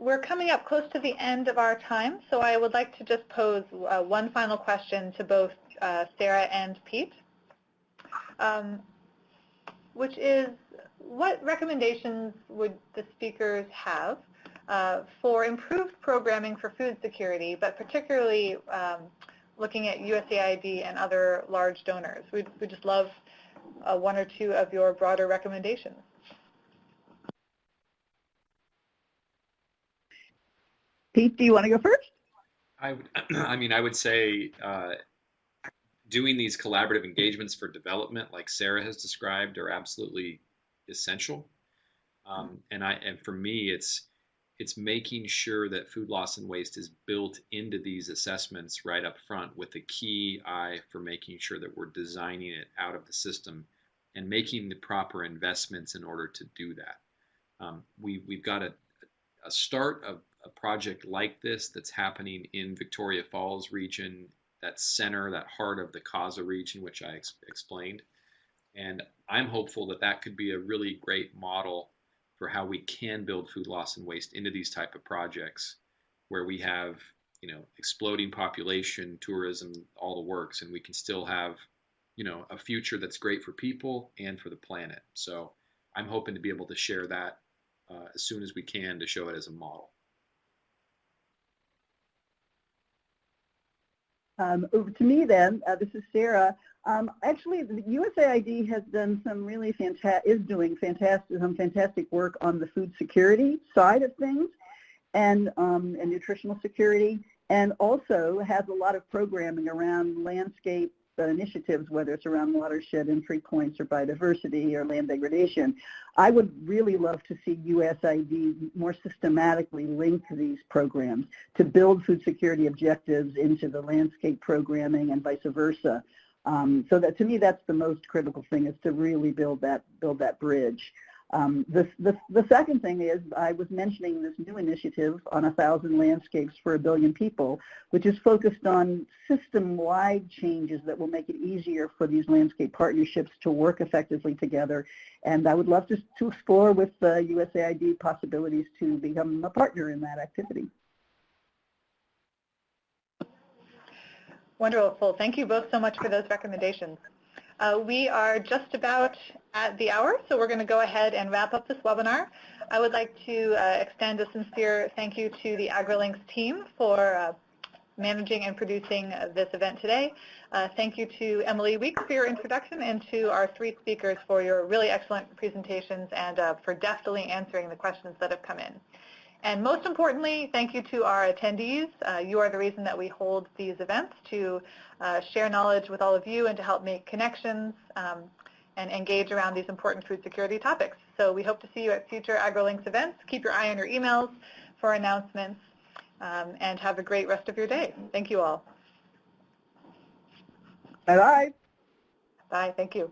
We're coming up close to the end of our time, so I would like to just pose uh, one final question to both uh, Sara and Pete, um, which is what recommendations would the speakers have uh, for improved programming for food security, but particularly um, looking at USAID and other large donors. We'd, we'd just love uh, one or two of your broader recommendations. Pete, do you want to go first? I would, I mean, I would say uh, doing these collaborative engagements for development, like Sara has described, are absolutely essential. Um, and I, and for me, it's it's making sure that food loss and waste is built into these assessments right up front with a key eye for making sure that we're designing it out of the system and making the proper investments in order to do that. Um, we, we've got a, a start of a project like this that's happening in Victoria Falls region, that center, that heart of the KAZA region, which I ex explained. And I'm hopeful that that could be a really great model for how we can build food loss and waste into these type of projects where we have you know exploding population tourism all the works and we can still have you know a future that's great for people and for the planet so i'm hoping to be able to share that uh, as soon as we can to show it as a model Um, over to me then, uh, this is Sara. Um, actually, the USAID has done some really fantastic, is doing fantastic, some fantastic work on the food security side of things and, um, and nutritional security and also has a lot of programming around landscape initiatives, whether it's around watershed entry points or biodiversity or land degradation. I would really love to see USAID more systematically link these programs to build food security objectives into the landscape programming and vice versa. Um, so that to me, that's the most critical thing is to really build that build that bridge. Um, the, the, the, second thing is I was mentioning this new initiative on a thousand landscapes for a billion people, which is focused on system-wide changes that will make it easier for these landscape partnerships to work effectively together. And I would love to, to explore with uh, USAID possibilities to become a partner in that activity. Wonderful. Thank you both so much for those recommendations. Uh, we are just about at the hour, so we're going to go ahead and wrap up this webinar. I would like to uh, extend a sincere thank you to the AgriLinks team for uh, managing and producing this event today. Uh, thank you to Emily Weeks for your introduction and to our three speakers for your really excellent presentations and uh, for deftly answering the questions that have come in. And most importantly, thank you to our attendees. Uh, you are the reason that we hold these events to uh, share knowledge with all of you and to help make connections um, and engage around these important food security topics. So we hope to see you at future AgriLinks events. Keep your eye on your emails for announcements um, and have a great rest of your day. Thank you all. Bye-bye. Bye. Thank you.